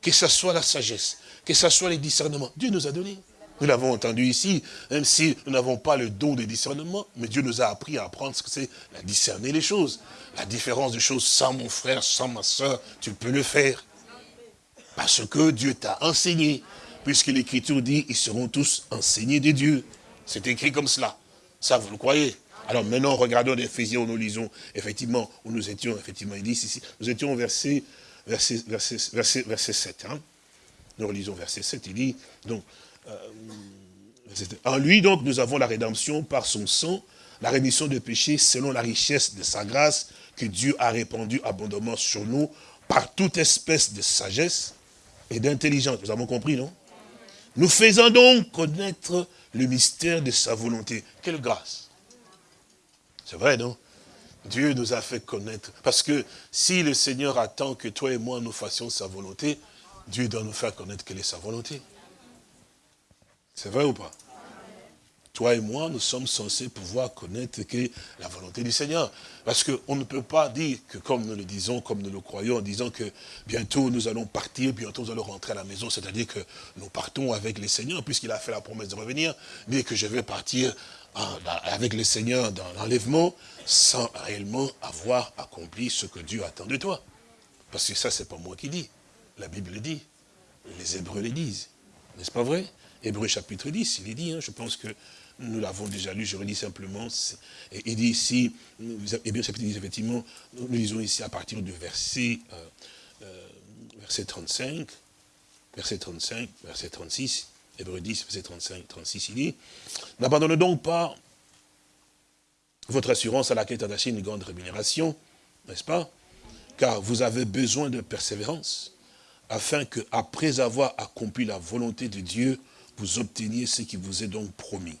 Speaker 2: Que ce soit la sagesse, que ce soit les discernements. Dieu nous a donné. Nous l'avons entendu ici, même si nous n'avons pas le don de discernement, mais Dieu nous a appris à apprendre ce que c'est, à discerner les choses. La différence des choses sans mon frère, sans ma soeur, tu peux le faire. Parce que Dieu t'a enseigné. Puisque l'Écriture dit, ils seront tous enseignés de Dieu. C'est écrit comme cela. Ça, vous le croyez? Alors maintenant, regardons l'Éphésiens nous lisons, effectivement, où nous étions, effectivement, il dit ici, nous étions au verset, verset, verset, verset, verset 7. Hein. Nous relisons verset 7, il dit, donc, en lui, donc, nous avons la rédemption par son sang, la rémission des péchés selon la richesse de sa grâce que Dieu a répandue abondamment sur nous par toute espèce de sagesse et d'intelligence. Nous avons compris, non? Nous faisons donc connaître le mystère de sa volonté. Quelle grâce C'est vrai, non? Dieu nous a fait connaître. Parce que si le Seigneur attend que toi et moi nous fassions sa volonté, Dieu doit nous faire connaître quelle est sa volonté. C'est vrai ou pas? Toi et moi, nous sommes censés pouvoir connaître la volonté du Seigneur. Parce qu'on ne peut pas dire que comme nous le disons, comme nous le croyons, en disant que bientôt nous allons partir, bientôt nous allons rentrer à la maison, c'est-à-dire que nous partons avec le Seigneur, puisqu'il a fait la promesse de revenir, mais que je vais partir avec le Seigneur dans l'enlèvement, sans réellement avoir accompli ce que Dieu attend de toi. Parce que ça, c'est pas moi qui dis. La Bible le dit. Les Hébreux le disent. N'est-ce pas vrai? Hébreu chapitre 10, il est dit, hein, je pense que nous l'avons déjà lu, je redis simplement, il dit ici, Hébreu chapitre 10, effectivement, nous lisons ici à partir du verset, euh, euh, verset 35, verset 35, verset 36, Hébreu 10, verset 35, 36, il dit, n'abandonne donc pas votre assurance à laquelle est attachée une grande rémunération, n'est-ce pas? Car vous avez besoin de persévérance, afin que, après avoir accompli la volonté de Dieu, obteniez ce qui vous est donc promis.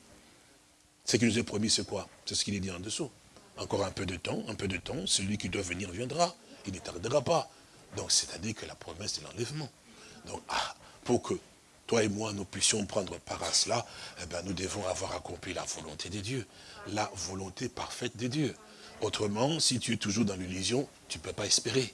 Speaker 2: Ce qui nous est promis, c'est quoi? C'est ce qu'il est dit en dessous. Encore un peu de temps, un peu de temps, celui qui doit venir viendra. Il ne tardera pas. Donc, c'est-à-dire que la promesse de l'enlèvement. Donc, ah, pour que toi et moi, nous puissions prendre part à cela, eh ben, nous devons avoir accompli la volonté de Dieu. La volonté parfaite de Dieu. Autrement, si tu es toujours dans l'illusion, tu ne peux pas espérer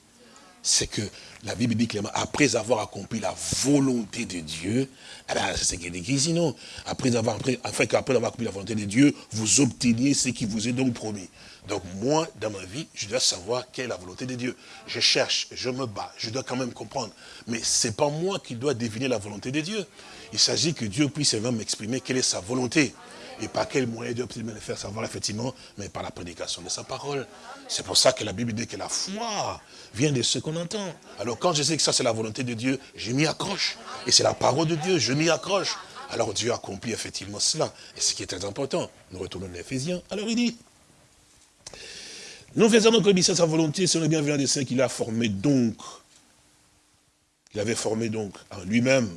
Speaker 2: c'est que la Bible dit clairement, après avoir accompli la volonté de Dieu, eh ben, c'est ce qui est écrit sinon, après avoir, qu'après avoir accompli la volonté de Dieu, vous obteniez ce qui vous est donc promis. Donc moi, dans ma vie, je dois savoir quelle est la volonté de Dieu. Je cherche, je me bats, je dois quand même comprendre. Mais ce n'est pas moi qui dois deviner la volonté de Dieu. Il s'agit que Dieu puisse même exprimer quelle est sa volonté. Et par quel moyen Dieu peut le faire savoir, effectivement, mais par la prédication de sa parole. C'est pour ça que la Bible dit que la foi vient de ce qu'on entend. Alors quand je sais que ça c'est la volonté de Dieu, je m'y accroche. Et c'est la parole de Dieu, je m'y accroche. Alors Dieu accomplit effectivement cela. Et ce qui est très important, nous retournons à Éphésiens. Alors il dit, nous faisons donc obéissance à sa volonté, c'est le bienveillant des saints qu'il a formé donc. Il avait formé donc en lui-même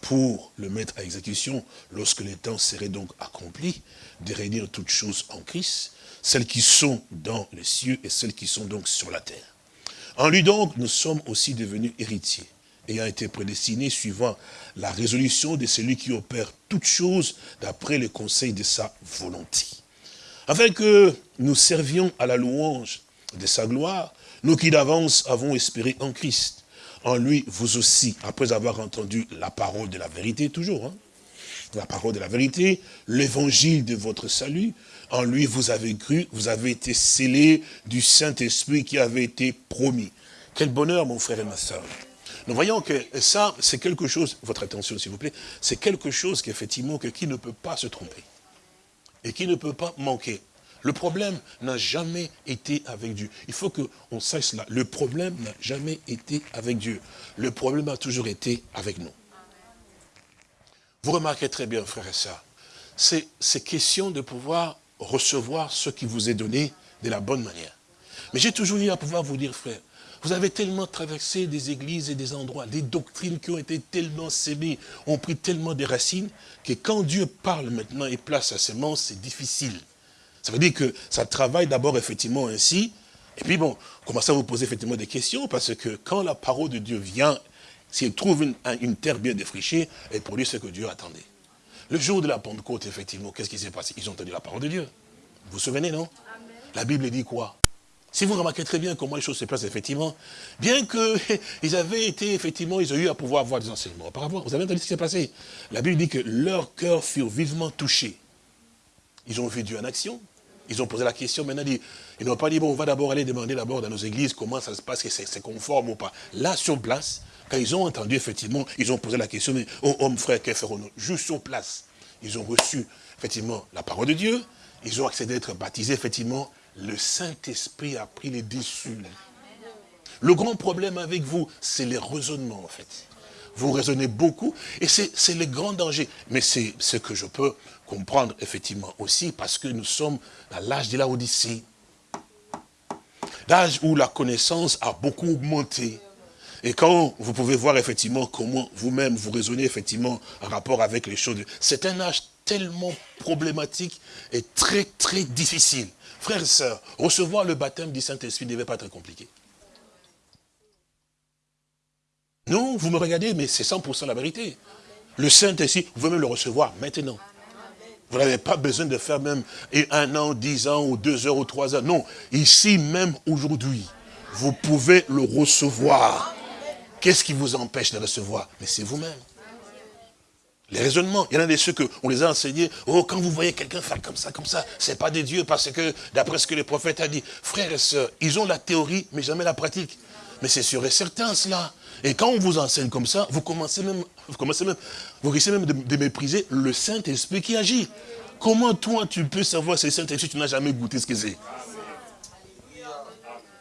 Speaker 2: pour le mettre à exécution lorsque les temps seraient donc accomplis, de réunir toutes choses en Christ, celles qui sont dans les cieux et celles qui sont donc sur la terre. En lui donc, nous sommes aussi devenus héritiers, ayant été prédestinés suivant la résolution de celui qui opère toutes choses d'après le conseil de sa volonté. Afin que nous servions à la louange de sa gloire, nous qui d'avance avons espéré en Christ en lui, vous aussi, après avoir entendu la parole de la vérité, toujours, hein, la parole de la vérité, l'évangile de votre salut, en lui vous avez cru, vous avez été scellés du Saint-Esprit qui avait été promis. Quel bonheur, mon frère et ma soeur. Nous voyons que ça, c'est quelque chose, votre attention s'il vous plaît, c'est quelque chose qu'effectivement, que qui ne peut pas se tromper et qui ne peut pas manquer. Le problème n'a jamais été avec Dieu. Il faut qu'on sache cela. Le problème n'a jamais été avec Dieu. Le problème a toujours été avec nous. Vous remarquez très bien, frère et c'est question de pouvoir recevoir ce qui vous est donné de la bonne manière. Mais j'ai toujours eu à pouvoir vous dire, frère, vous avez tellement traversé des églises et des endroits, des doctrines qui ont été tellement sémées, ont pris tellement de racines, que quand Dieu parle maintenant et place sa semence, c'est difficile. Ça veut dire que ça travaille d'abord effectivement ainsi, et puis bon, commencez à vous poser effectivement des questions, parce que quand la parole de Dieu vient, s'il trouve une, terre bien défrichée, elle produit ce que Dieu attendait. Le jour de la Pentecôte, effectivement, qu'est-ce qui s'est passé? Ils ont entendu la parole de Dieu. Vous vous souvenez, non? La Bible dit quoi? Si vous remarquez très bien comment les choses se passent, effectivement, bien qu'ils avaient été, effectivement, ils ont eu à pouvoir avoir des enseignements auparavant. Vous avez entendu ce qui s'est passé? La Bible dit que leurs cœurs furent vivement touchés. Ils ont vu Dieu en action. Ils ont posé la question, maintenant, ils n'ont pas dit, bon, on va d'abord aller demander d'abord dans nos églises comment ça se passe, que c'est conforme ou pas. Là, sur place, quand ils ont entendu, effectivement, ils ont posé la question, mais, oh, homme, frère, que ferons-nous? Juste sur place, ils ont reçu, effectivement, la parole de Dieu, ils ont accédé à être baptisés, effectivement, le Saint-Esprit a pris les dessus. Le grand problème avec vous, c'est les raisonnements, en fait. Vous raisonnez beaucoup, et c'est le grand danger. Mais c'est ce que je peux comprendre effectivement aussi parce que nous sommes dans l'âge de la Odyssée. L'âge où la connaissance a beaucoup augmenté. Et quand vous pouvez voir effectivement comment vous-même vous raisonnez effectivement en rapport avec les choses, c'est un âge tellement problématique et très très difficile. Frères et sœurs, recevoir le baptême du Saint-Esprit ne devait pas être compliqué. Non, vous me regardez, mais c'est 100% la vérité. Le Saint-Esprit, vous pouvez même le recevoir maintenant. Vous n'avez pas besoin de faire même un an, dix ans, ou deux heures, ou trois heures. Non, ici même aujourd'hui, vous pouvez le recevoir. Qu'est-ce qui vous empêche de recevoir? Mais c'est vous-même. Les raisonnements, il y en a des ceux qu'on les a enseignés. Oh, quand vous voyez quelqu'un faire comme ça, comme ça, c'est pas des dieux parce que, d'après ce que le prophète a dit, frères et sœurs, ils ont la théorie, mais jamais la pratique. Mais c'est sûr et certain cela. Et quand on vous enseigne comme ça, vous commencez même, vous commencez même, vous risquez même de, mépriser le Saint-Esprit qui agit. Comment toi tu peux savoir le Saint-Esprit, tu n'as jamais goûté ce que c'est?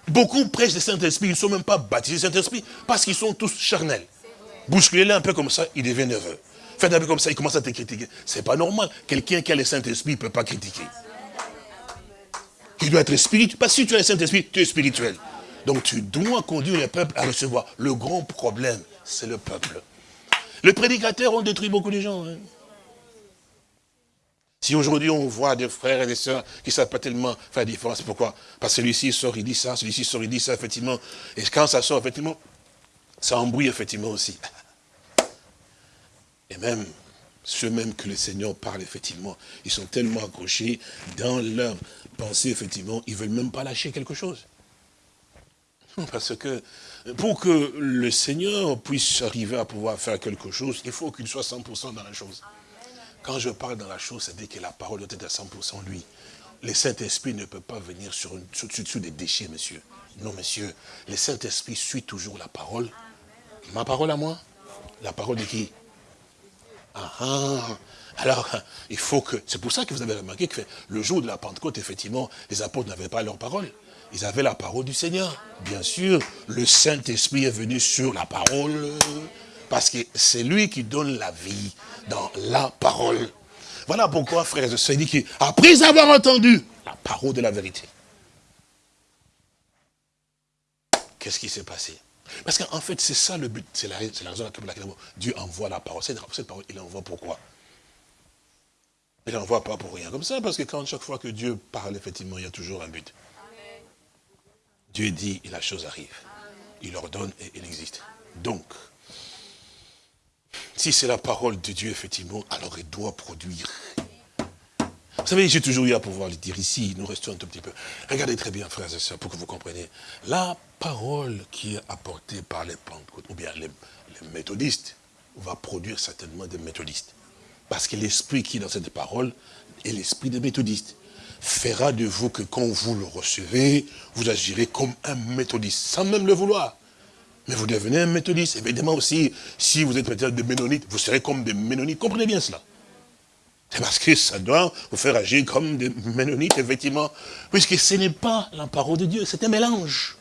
Speaker 2: Beaucoup prêchent le Saint-Esprit, ils ne sont même pas baptisés Saint-Esprit, parce qu'ils sont tous charnels. Bousculez-les un peu comme ça, il devient nerveux. Faites un peu comme ça, il commence à te critiquer. C'est pas normal. Quelqu'un qui a le Saint-Esprit ne peut pas critiquer. qui doit être spirituel. Parce que si tu as le Saint-Esprit, tu es spirituel. Donc tu dois conduire le peuple à recevoir. Le grand problème, c'est le peuple. Le prédicateur ont détruit beaucoup de gens. Hein. Si aujourd'hui on voit des frères et des sœurs qui ne savent pas tellement faire la différence, pourquoi? Parce que celui-ci sort, il dit ça, celui-ci sort, il dit ça, effectivement. Et quand ça sort, effectivement, ça embrouille effectivement aussi. Et même, ceux mêmes que le Seigneur parle, effectivement, ils sont tellement accrochés dans leur pensée, effectivement, ils ne veulent même pas lâcher quelque chose. Parce que pour que le Seigneur puisse arriver à pouvoir faire quelque chose, il faut qu'il soit 100% dans la chose. Quand je parle dans la chose, c'est-à-dire que la parole doit être à 100% lui. Le Saint-Esprit ne peut pas venir sur, sur, des déchets, monsieur. Non, monsieur. Le Saint-Esprit suit toujours la parole. Ma parole à moi? La parole de qui? Ah, ah. Alors, il faut que... C'est pour ça que vous avez remarqué que le jour de la Pentecôte, effectivement, les apôtres n'avaient pas leur parole. Ils avaient la parole du Seigneur. Bien sûr, le Saint-Esprit est venu sur la parole parce que c'est lui qui donne la vie dans la parole. Voilà pourquoi, frères et sœurs, dit qu'après avoir entendu la parole de la vérité, qu'est-ce qui s'est passé? Parce qu'en fait, c'est ça le but, c'est la, raison pour laquelle Dieu envoie la parole. Cette, parole, il envoie pourquoi? Il n'envoie pas pour rien comme ça, parce que quand chaque fois que Dieu parle, effectivement, il y a toujours un but. Dieu dit et la chose arrive. Il ordonne et il existe. Donc, si c'est la parole de Dieu, effectivement, alors il doit produire. Vous savez, j'ai toujours eu à pouvoir le dire ici, nous restons un tout petit peu. Regardez très bien, frères et sœurs, pour que vous compreniez. La parole qui est apportée par les pentecôtes, ou bien les, méthodistes, va produire certainement des méthodistes. Parce que l'esprit qui est dans cette parole est l'esprit des méthodistes. Fera de vous que quand vous le recevez, vous agirez comme un méthodiste, sans même le vouloir. Mais vous devenez un méthodiste. Évidemment aussi, si vous êtes peut-être des ménonites, vous serez comme des ménonites. Comprenez bien cela. C'est parce que ça doit vous faire agir comme des ménonites, effectivement. Puisque ce n'est pas la parole de Dieu, c'est un mélange.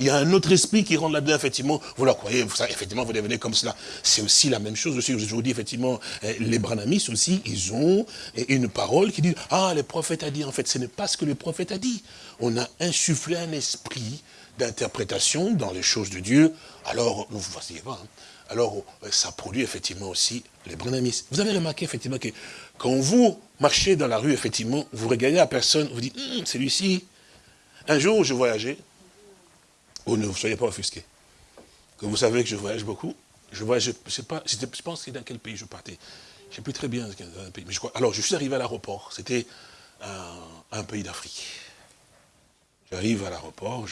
Speaker 2: Il y a un autre esprit qui rentre là-dedans, effectivement. Vous la croyez, vous, effectivement, vous devenez comme cela. C'est aussi la même chose aussi. Je vous dis, effectivement, eh, les branamis aussi, ils ont une parole qui dit, ah, le prophète a dit. En fait, ce n'est pas ce que le prophète a dit. On a insufflé un esprit d'interprétation dans les choses de Dieu, alors, vous voyez pas, hein. alors euh, ça produit effectivement aussi les branamis. Vous avez remarqué effectivement que quand vous marchez dans la rue, effectivement, vous regardez la personne, vous dites, hum, celui-ci, un jour je voyageais, ou ne vous soyez pas offusqué, que vous savez que je voyage beaucoup, je voyage, je sais pas, je pense que dans quel pays je partais, je ne sais plus très bien dans un pays, alors je suis arrivé à l'aéroport, c'était un, pays d'Afrique. J'arrive à l'aéroport,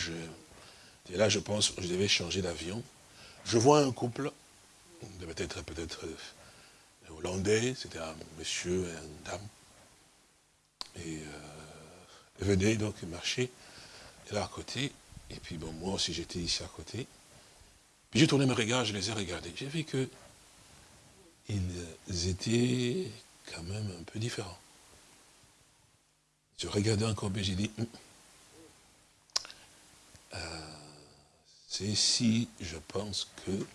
Speaker 2: et là, je pense, je devais changer d'avion. Je vois un couple, devait être peut-être euh, hollandais, c'était un monsieur et une dame. Et euh, donc marcher, et là à côté, et puis bon, moi aussi j'étais ici à côté. J'ai tourné mes regards, je les ai regardés. J'ai vu que ils étaient quand même un peu différents. Je regardais encore, et j'ai dit, hum, euh, c'est si je pense que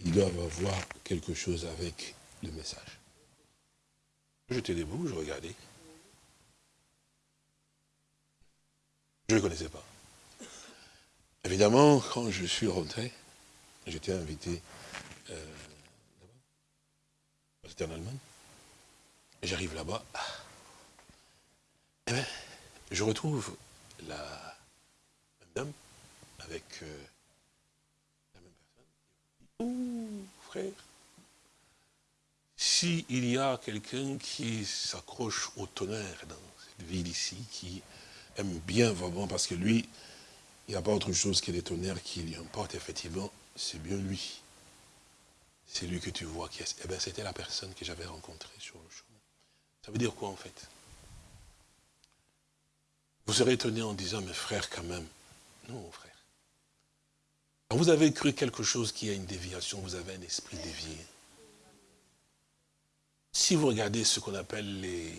Speaker 2: ils doivent avoir quelque chose avec le message. J'étais debout, je regardais. Je ne connaissais pas. Évidemment, quand je suis rentré, j'étais invité, euh, c'était en Allemagne, j'arrive là-bas, eh bien, je retrouve la dame avec euh, la même personne. Ouh, frère, s'il y a quelqu'un qui s'accroche au tonnerre dans cette ville ici, qui aime bien vraiment, parce que lui, il n'y a pas autre chose que les tonnerres qui lui importent, effectivement, c'est bien lui. C'est lui que tu vois qui est. Eh bien, c'était la personne que j'avais rencontrée sur le chemin. Ça veut dire quoi, en fait? Vous serez étonné en disant, mes frères, quand même. Non, frère vous avez cru quelque chose qui a une déviation, vous avez un esprit dévié. Si vous regardez ce qu'on appelle les,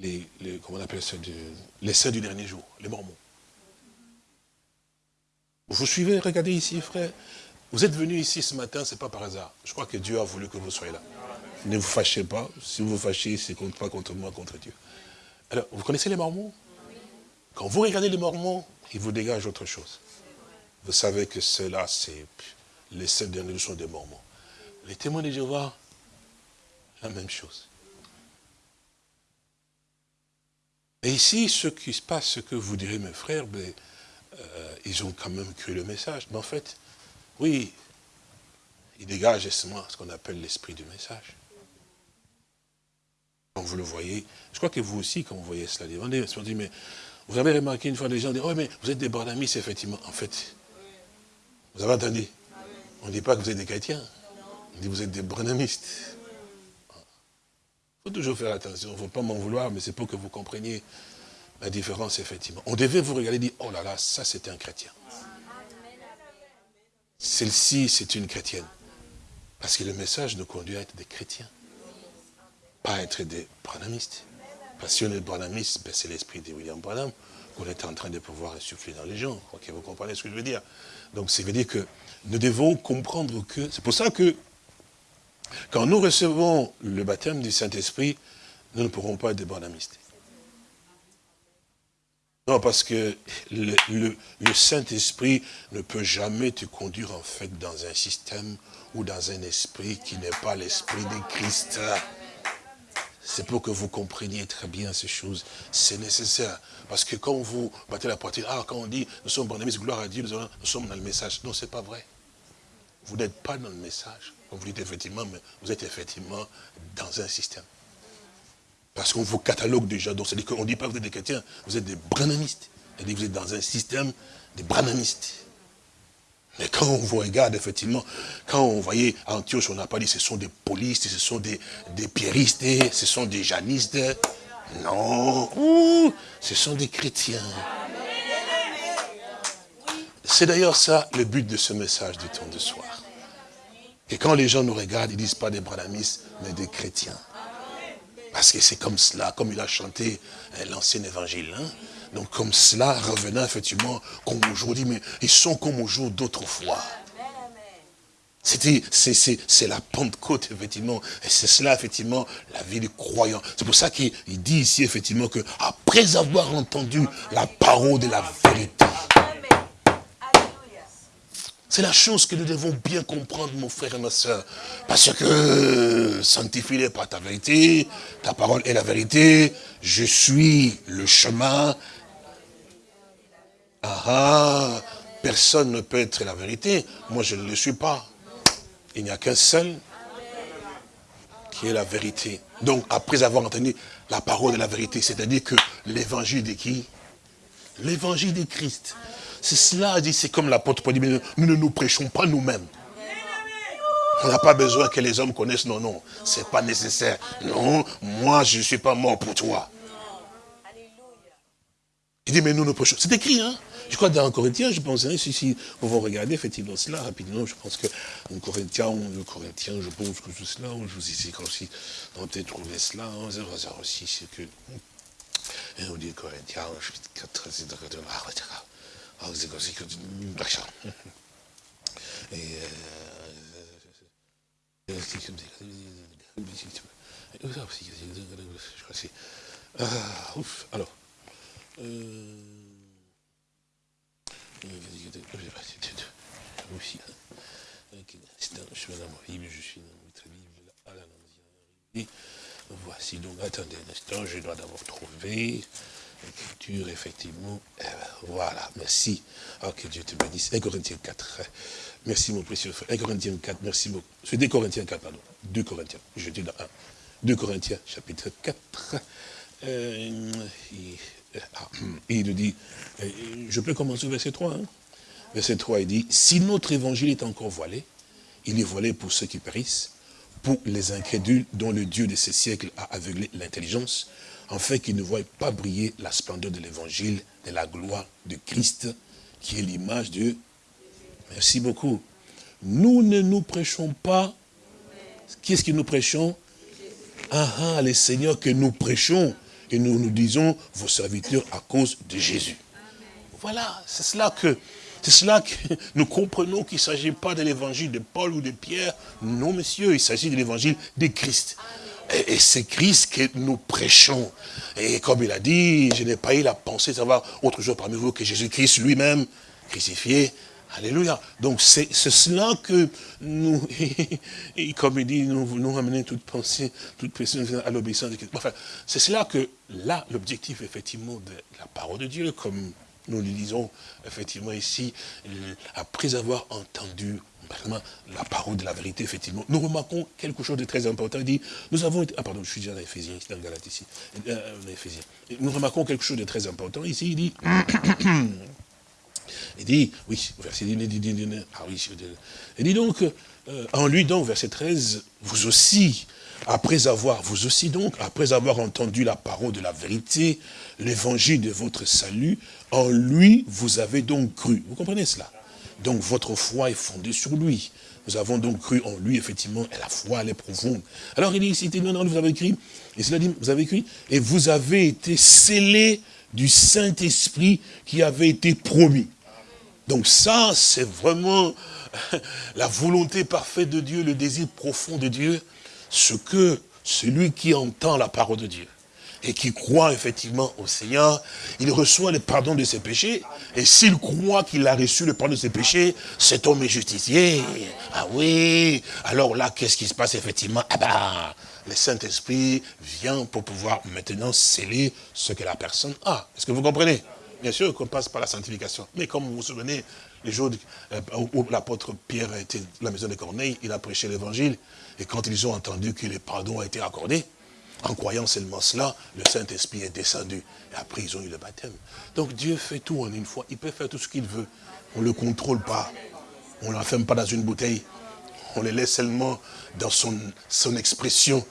Speaker 2: les, comment on appelle ça, les saints du dernier jour, les mormons. Vous suivez, regardez ici, frère. Vous êtes venu ici ce matin, ce n'est pas par hasard. Je crois que Dieu a voulu que vous soyez là. Ne vous fâchez pas. Si vous vous fâchez, c'est pas contre moi, contre Dieu. Alors, vous connaissez les Mormons? Quand vous regardez les Mormons, ils vous dégagent autre chose. Vous savez que ceux-là, c'est les sept derniers sont des Mormons. Les témoins de Jéhovah, la même chose. Et ici, ce qui se passe, ce que vous direz, mes frères, ben, euh, ils ont quand même cru le message. Mais en fait, oui, ils dégagent justement ce qu'on appelle l'esprit du message. Quand vous le voyez, je crois que vous aussi, quand vous voyez cela, vous dit, mais vous avez remarqué une fois des gens dire, oh mais vous êtes des bordamis, effectivement. En fait, vous avez entendu On ne dit pas que vous êtes des chrétiens. On dit que vous êtes des branamistes. Toujours faire attention, il ne faut pas m'en vouloir, mais c'est pour que vous compreniez la différence, effectivement. On devait vous regarder et dire, oh là là, ça c'est un chrétien. Celle-ci, c'est une chrétienne. Parce que le message nous conduit à être des chrétiens. Pas être des branamistes. Parce que si on est branamiste, ben c'est l'esprit de William Branham qu'on est en train de pouvoir insuffler dans les gens. que vous comprenez ce que je veux dire? Donc, ça veut dire que nous devons comprendre que... C'est pour ça que quand nous recevons le baptême du Saint-Esprit, nous ne pourrons pas être des bonamistes. Non, parce que le, Saint-Esprit ne peut jamais te conduire en fait dans un système ou dans un esprit qui n'est pas l'esprit de Christ. C'est pour que vous compreniez très bien ces choses. C'est nécessaire. Parce que quand vous battez la poitrine, ah, quand on dit, nous sommes bonamistes, gloire à Dieu, nous sommes dans le message. Non, c'est pas vrai. Vous n'êtes pas dans le message. Vous dites effectivement, mais vous êtes effectivement dans un système. Parce qu'on vous catalogue déjà. Donc, c'est-à-dire qu'on ne dit pas que vous êtes des chrétiens, vous êtes des branamistes. C'est-à-dire que vous êtes dans un système des branamistes. Mais quand on vous regarde, effectivement, quand on voyait Antioche, on n'a pas dit ce sont des polistes, ce sont des, des pierristes, ce sont des janistes. Non, ce sont des chrétiens. C'est d'ailleurs ça le but de ce message du temps de soir. Et quand les gens nous regardent, ils disent pas des branamis, mais des chrétiens. Parce que c'est comme cela, comme il a chanté euh, l'ancien évangile. Hein. Donc comme cela, revenant effectivement comme aujourd'hui, mais ils sont comme au jour d'autrefois. C'est la Pentecôte, effectivement. Et c'est cela, effectivement, la vie du croyant. C'est pour ça qu'il dit ici, effectivement, que après avoir entendu la parole de la vérité, c'est la chose que nous devons bien comprendre, mon frère et ma soeur. Parce que sanctifie-les par ta vérité, ta parole est la vérité, je suis le chemin. Ah, ah personne ne peut être la vérité, moi je ne le suis pas. Il n'y a qu'un seul qui est la vérité. Donc après avoir entendu la parole de la vérité, c'est-à-dire que l'évangile de qui? L'évangile de Christ. C'est cela, dit, c'est comme l'apôtre Paul dit, nous ne nous prêchons pas nous-mêmes. On n'a pas besoin que les hommes connaissent, non, non, c'est pas nécessaire. Non, moi je ne suis pas mort pour toi. Il dit, mais nous nous prêchons. C'est écrit, hein Je crois dans Corinthiens, je pense, hein, si, si vous regardez effectivement cela rapidement, je pense que en Corinthiens, je pense que tout cela, je vous dis aussi, on peut trouver cela, hein, 006, c'est que, et on dit Corinthiens, je 4, c'est ah, ah, ouf, alors. Euh, je suis dans la Voici donc, attendez un instant, je dois d'abord trouver l'écriture, effectivement. Eh ben, voilà, merci. Oh, que Dieu te bénisse. 1 Corinthiens 4. Merci, mon précieux frère. 1 Corinthiens 4, merci beaucoup. C'est 2 Corinthiens 4, pardon. 2 Corinthiens. Je dis dans 1. 2 Corinthiens, chapitre 4. Euh, ah, il, nous dit, euh, je peux commencer au verset 3. Hein? Verset 3, il dit, si notre évangile est encore voilé, il est voilé pour ceux qui périssent, pour les incrédules dont le Dieu de ces siècles a aveuglé l'intelligence, afin qu'ils ne voient pas briller la splendeur de l'évangile, de la gloire de Christ, qui est l'image de... Merci beaucoup. Nous ne nous prêchons pas... Qu'est-ce que nous prêchons? Ah ah, les seigneurs que nous prêchons, et nous nous disons, vos serviteurs à cause de Jésus. Voilà, c'est cela que... C'est cela que nous comprenons qu'il ne s'agit pas de l'évangile de Paul ou de Pierre. Non, monsieur, il s'agit de l'évangile de Christ. Et, c'est Christ que nous prêchons. Et comme il a dit, je n'ai pas eu la pensée de savoir autre chose parmi vous que Jésus-Christ lui-même, crucifié. Alléluia. Donc c'est cela que nous, comme il dit, nous voulons amener toute pensée, toute personne à l'obéissance de Christ. Enfin, c'est cela que, là, l'objectif, effectivement, de la parole de Dieu, comme nous le lisons, effectivement, ici, après avoir entendu la parole de la vérité, effectivement, nous remarquons quelque chose de très important. Il dit, nous avons été, ah pardon, je suis déjà dans Ephésiens, dans Galate ici, euh, euh Nous remarquons quelque chose de très important. Ici, il dit, il dit, oui, verset il dit, ah oui, il dit donc, euh, en lui donc, verset 13, vous aussi, après avoir, vous aussi donc, après avoir entendu la parole de la vérité, l'évangile de votre salut, en lui, vous avez donc cru. Vous comprenez cela? Donc votre foi est fondée sur lui. Nous avons donc cru en lui, effectivement, et la foi, elle est profonde. Alors il dit ici, non, non, vous avez écrit, et cela dit, vous avez écrit, et vous avez été scellés du Saint-Esprit qui avait été promis. Donc ça, c'est vraiment la volonté parfaite de Dieu, le désir profond de Dieu, ce que celui qui entend la parole de Dieu, et qui croit effectivement au Seigneur, il reçoit le pardon de ses péchés. Et s'il croit qu'il a reçu le pardon de ses péchés, cet homme est justifié. Ah oui, alors là, qu'est-ce qui se passe effectivement? Ah ben, le Saint-Esprit vient pour pouvoir maintenant sceller ce que la personne a. Est-ce que vous comprenez? Bien sûr qu'on passe par la sanctification. Mais comme vous vous souvenez, les jours euh, où l'apôtre Pierre était à la maison de Corneille, il a prêché l'évangile. Et quand ils ont entendu que le pardon a été accordé, en croyant seulement cela, le Saint-Esprit est descendu. Et après, ils ont eu le baptême. Donc Dieu fait tout en une fois. Il peut faire tout ce qu'il veut. On ne le contrôle pas. On ne l'enferme pas dans une bouteille. On le laisse seulement dans son, son expression.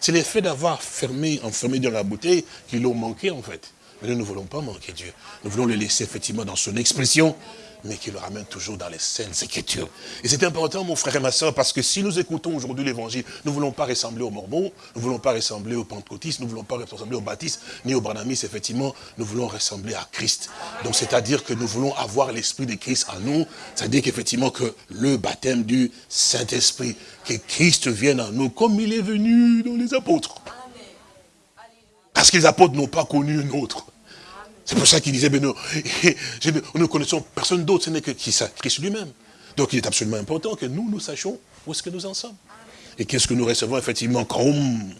Speaker 2: C'est l'effet d'avoir fermé, enfermé dans la bouteille qui l'ont manqué en fait. Mais nous ne voulons pas manquer Dieu. Nous voulons le laisser effectivement dans son expression mais qui le ramène toujours dans les scènes écritures. Et c'est important, mon frère et ma soeur, parce que si nous écoutons aujourd'hui l'évangile, nous ne voulons pas ressembler aux Mormons, nous ne voulons pas ressembler aux Pentecôtistes, nous ne voulons pas ressembler aux Baptistes, ni aux Branamis, effectivement, nous voulons ressembler à Christ. Donc c'est-à-dire que nous voulons avoir l'Esprit de Christ en nous, c'est-à-dire qu'effectivement que le baptême du Saint-Esprit, que Christ vienne en nous comme il est venu dans les apôtres. Parce que les apôtres n'ont pas connu un autre. C'est pour ça qu'il disait, mais nous, nous ne connaissons personne d'autre, ce n'est que Christ lui-même. Donc il est absolument important que nous, nous sachions où est-ce que nous en sommes. Et qu'est-ce que nous recevons effectivement comme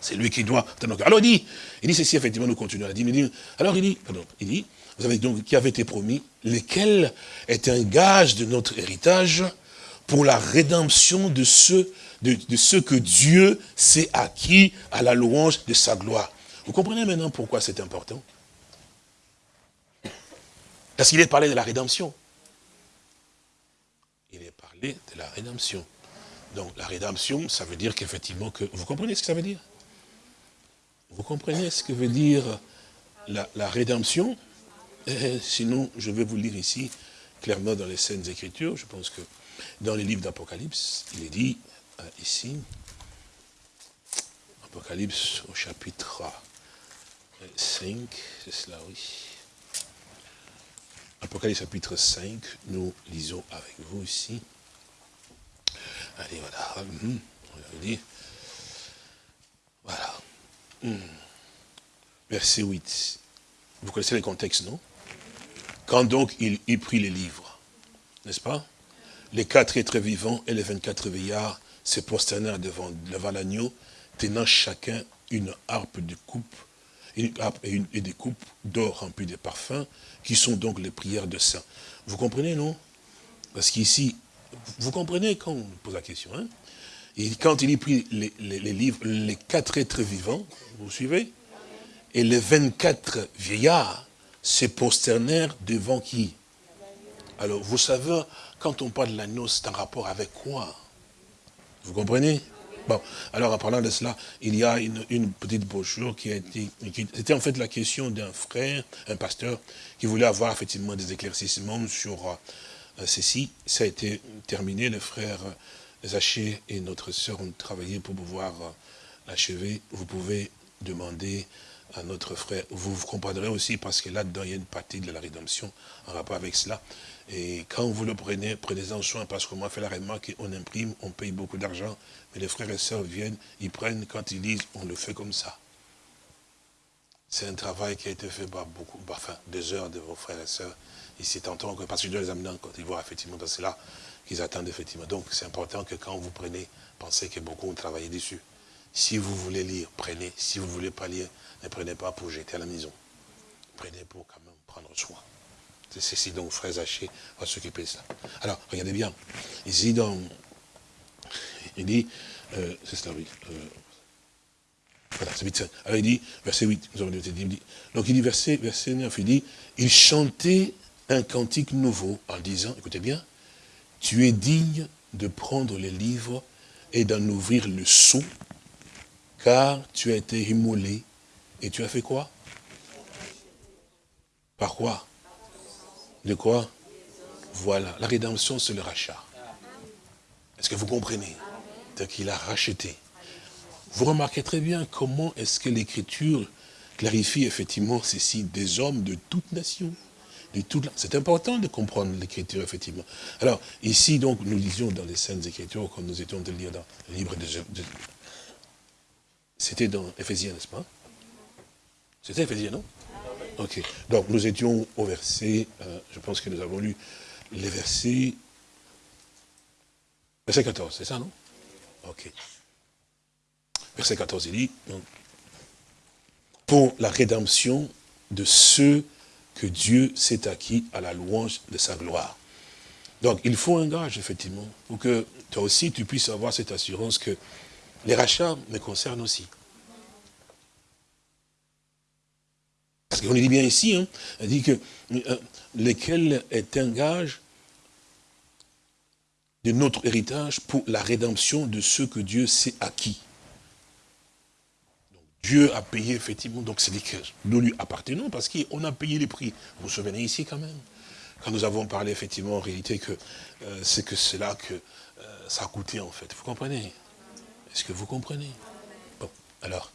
Speaker 2: c'est lui qui doit. Alors il dit, il dit ceci, effectivement, nous continuons à dire. alors il dit, il dit, vous avez donc, qui avait été promis, lesquels est un gage de notre héritage pour la rédemption de ceux, de, de ceux que Dieu s'est acquis à la louange de sa gloire. Vous comprenez maintenant pourquoi c'est important? Parce qu'il est parlé de la rédemption. Il est parlé de la rédemption. Donc la rédemption, ça veut dire qu'effectivement que... Vous comprenez ce que ça veut dire? Vous comprenez ce que veut dire la, rédemption? Eh, Sinon, je vais vous lire ici, clairement dans les scènes écritures, je pense que dans les livres d'Apocalypse, il est dit, euh, ici, Apocalypse au chapitre 5, c'est cela, oui. Apocalypse chapitre 5, nous lisons avec vous ici. Allez, voilà. On Voilà. Hum. Verset 8. Vous connaissez le contexte, non? Quand donc il eut pris les livres, n'est-ce pas? Les quatre êtres vivants et les 24 veillards se prosternèrent devant, devant l'agneau, tenant chacun une harpe de coupe et, des coupes d'or remplies de parfums, qui sont donc les prières de saints. Vous comprenez, non? Parce qu'ici, vous comprenez quand on pose la question, hein? Quand il y pris les, les, livres, les quatre êtres vivants, vous suivez? Et les 24 vieillards se prosternèrent devant qui? Alors, vous savez, quand on parle de l'agneau, c'est un rapport avec quoi? Vous comprenez? Bon, alors en parlant de cela, il y a une, petite brochure qui a été... C'était en fait la question d'un frère, un pasteur, qui voulait avoir effectivement des éclaircissements sur euh, ceci. Ça a été terminé, le frère Zaché et notre sœur ont travaillé pour pouvoir euh, l'achever. Vous pouvez demander à notre frère. Vous, vous comprendrez aussi parce que là-dedans, il y a une partie de la rédemption en rapport avec cela. Et quand vous le prenez, prenez-en soin parce qu'on m'a fait la remarque qu'on imprime, on paye beaucoup d'argent, mais les frères et sœurs viennent, ils prennent, quand ils lisent, on le fait comme ça. C'est un travail qui a été fait par beaucoup, enfin, des heures de vos frères et sœurs. Ici, tantôt, parce que je dois les amener quand ils voient effectivement dans cela, qu'ils attendent effectivement. Donc, c'est important que quand vous prenez, pensez que beaucoup ont travaillé dessus. Si vous voulez lire, prenez. Si vous ne voulez pas lire, ne prenez pas pour jeter à la maison. Prenez pour quand même prendre soin. C'est ceci donc, frère Zaché va s'occuper de ça. Alors, regardez bien. Ici, dans, il dit, euh, c'est cela, oui. Euh, voilà, c'est 8, Alors il dit, verset 8, nous avons dit, donc il dit, verset, verset 9, il dit, il chantait un cantique nouveau en disant, écoutez bien, tu es digne de prendre les livres et d'en ouvrir le sceau, car tu as été immolé et tu as fait quoi? Par quoi? De quoi? Voilà, la rédemption, c'est le rachat. Est-ce que vous comprenez? Donc qu'il a racheté. Vous remarquez très bien comment est-ce que l'Écriture clarifie effectivement ceci, des hommes de toute nation. C'est important de comprendre l'écriture, effectivement. Alors, ici, donc, nous lisions dans les Saintes Écritures, quand nous étions de lire dans le livre de... C'était dans Éphésiens, n'est-ce pas? C'était Éphésiens, non? Ok. Donc, nous étions au verset, euh, je pense que nous avons lu les versets... Verset 14, c'est ça, non? Ok. Verset 14, il dit, pour la rédemption de ceux que Dieu s'est acquis à la louange de sa gloire. Donc, il faut un gage, effectivement, pour que toi aussi, tu puisses avoir cette assurance que les rachats me concernent aussi. Parce qu'on dit bien ici, hein, on dit que euh, lequel est un gage de notre héritage pour la rédemption de ceux que Dieu s'est acquis. Dieu a payé effectivement, donc c'est que nous lui appartenons parce qu'on a payé les prix. Vous vous souvenez ici quand même Quand nous avons parlé effectivement en réalité que euh, c'est que c'est là que euh, ça a coûté en fait. Vous comprenez? Est-ce que vous comprenez? Bon, alors,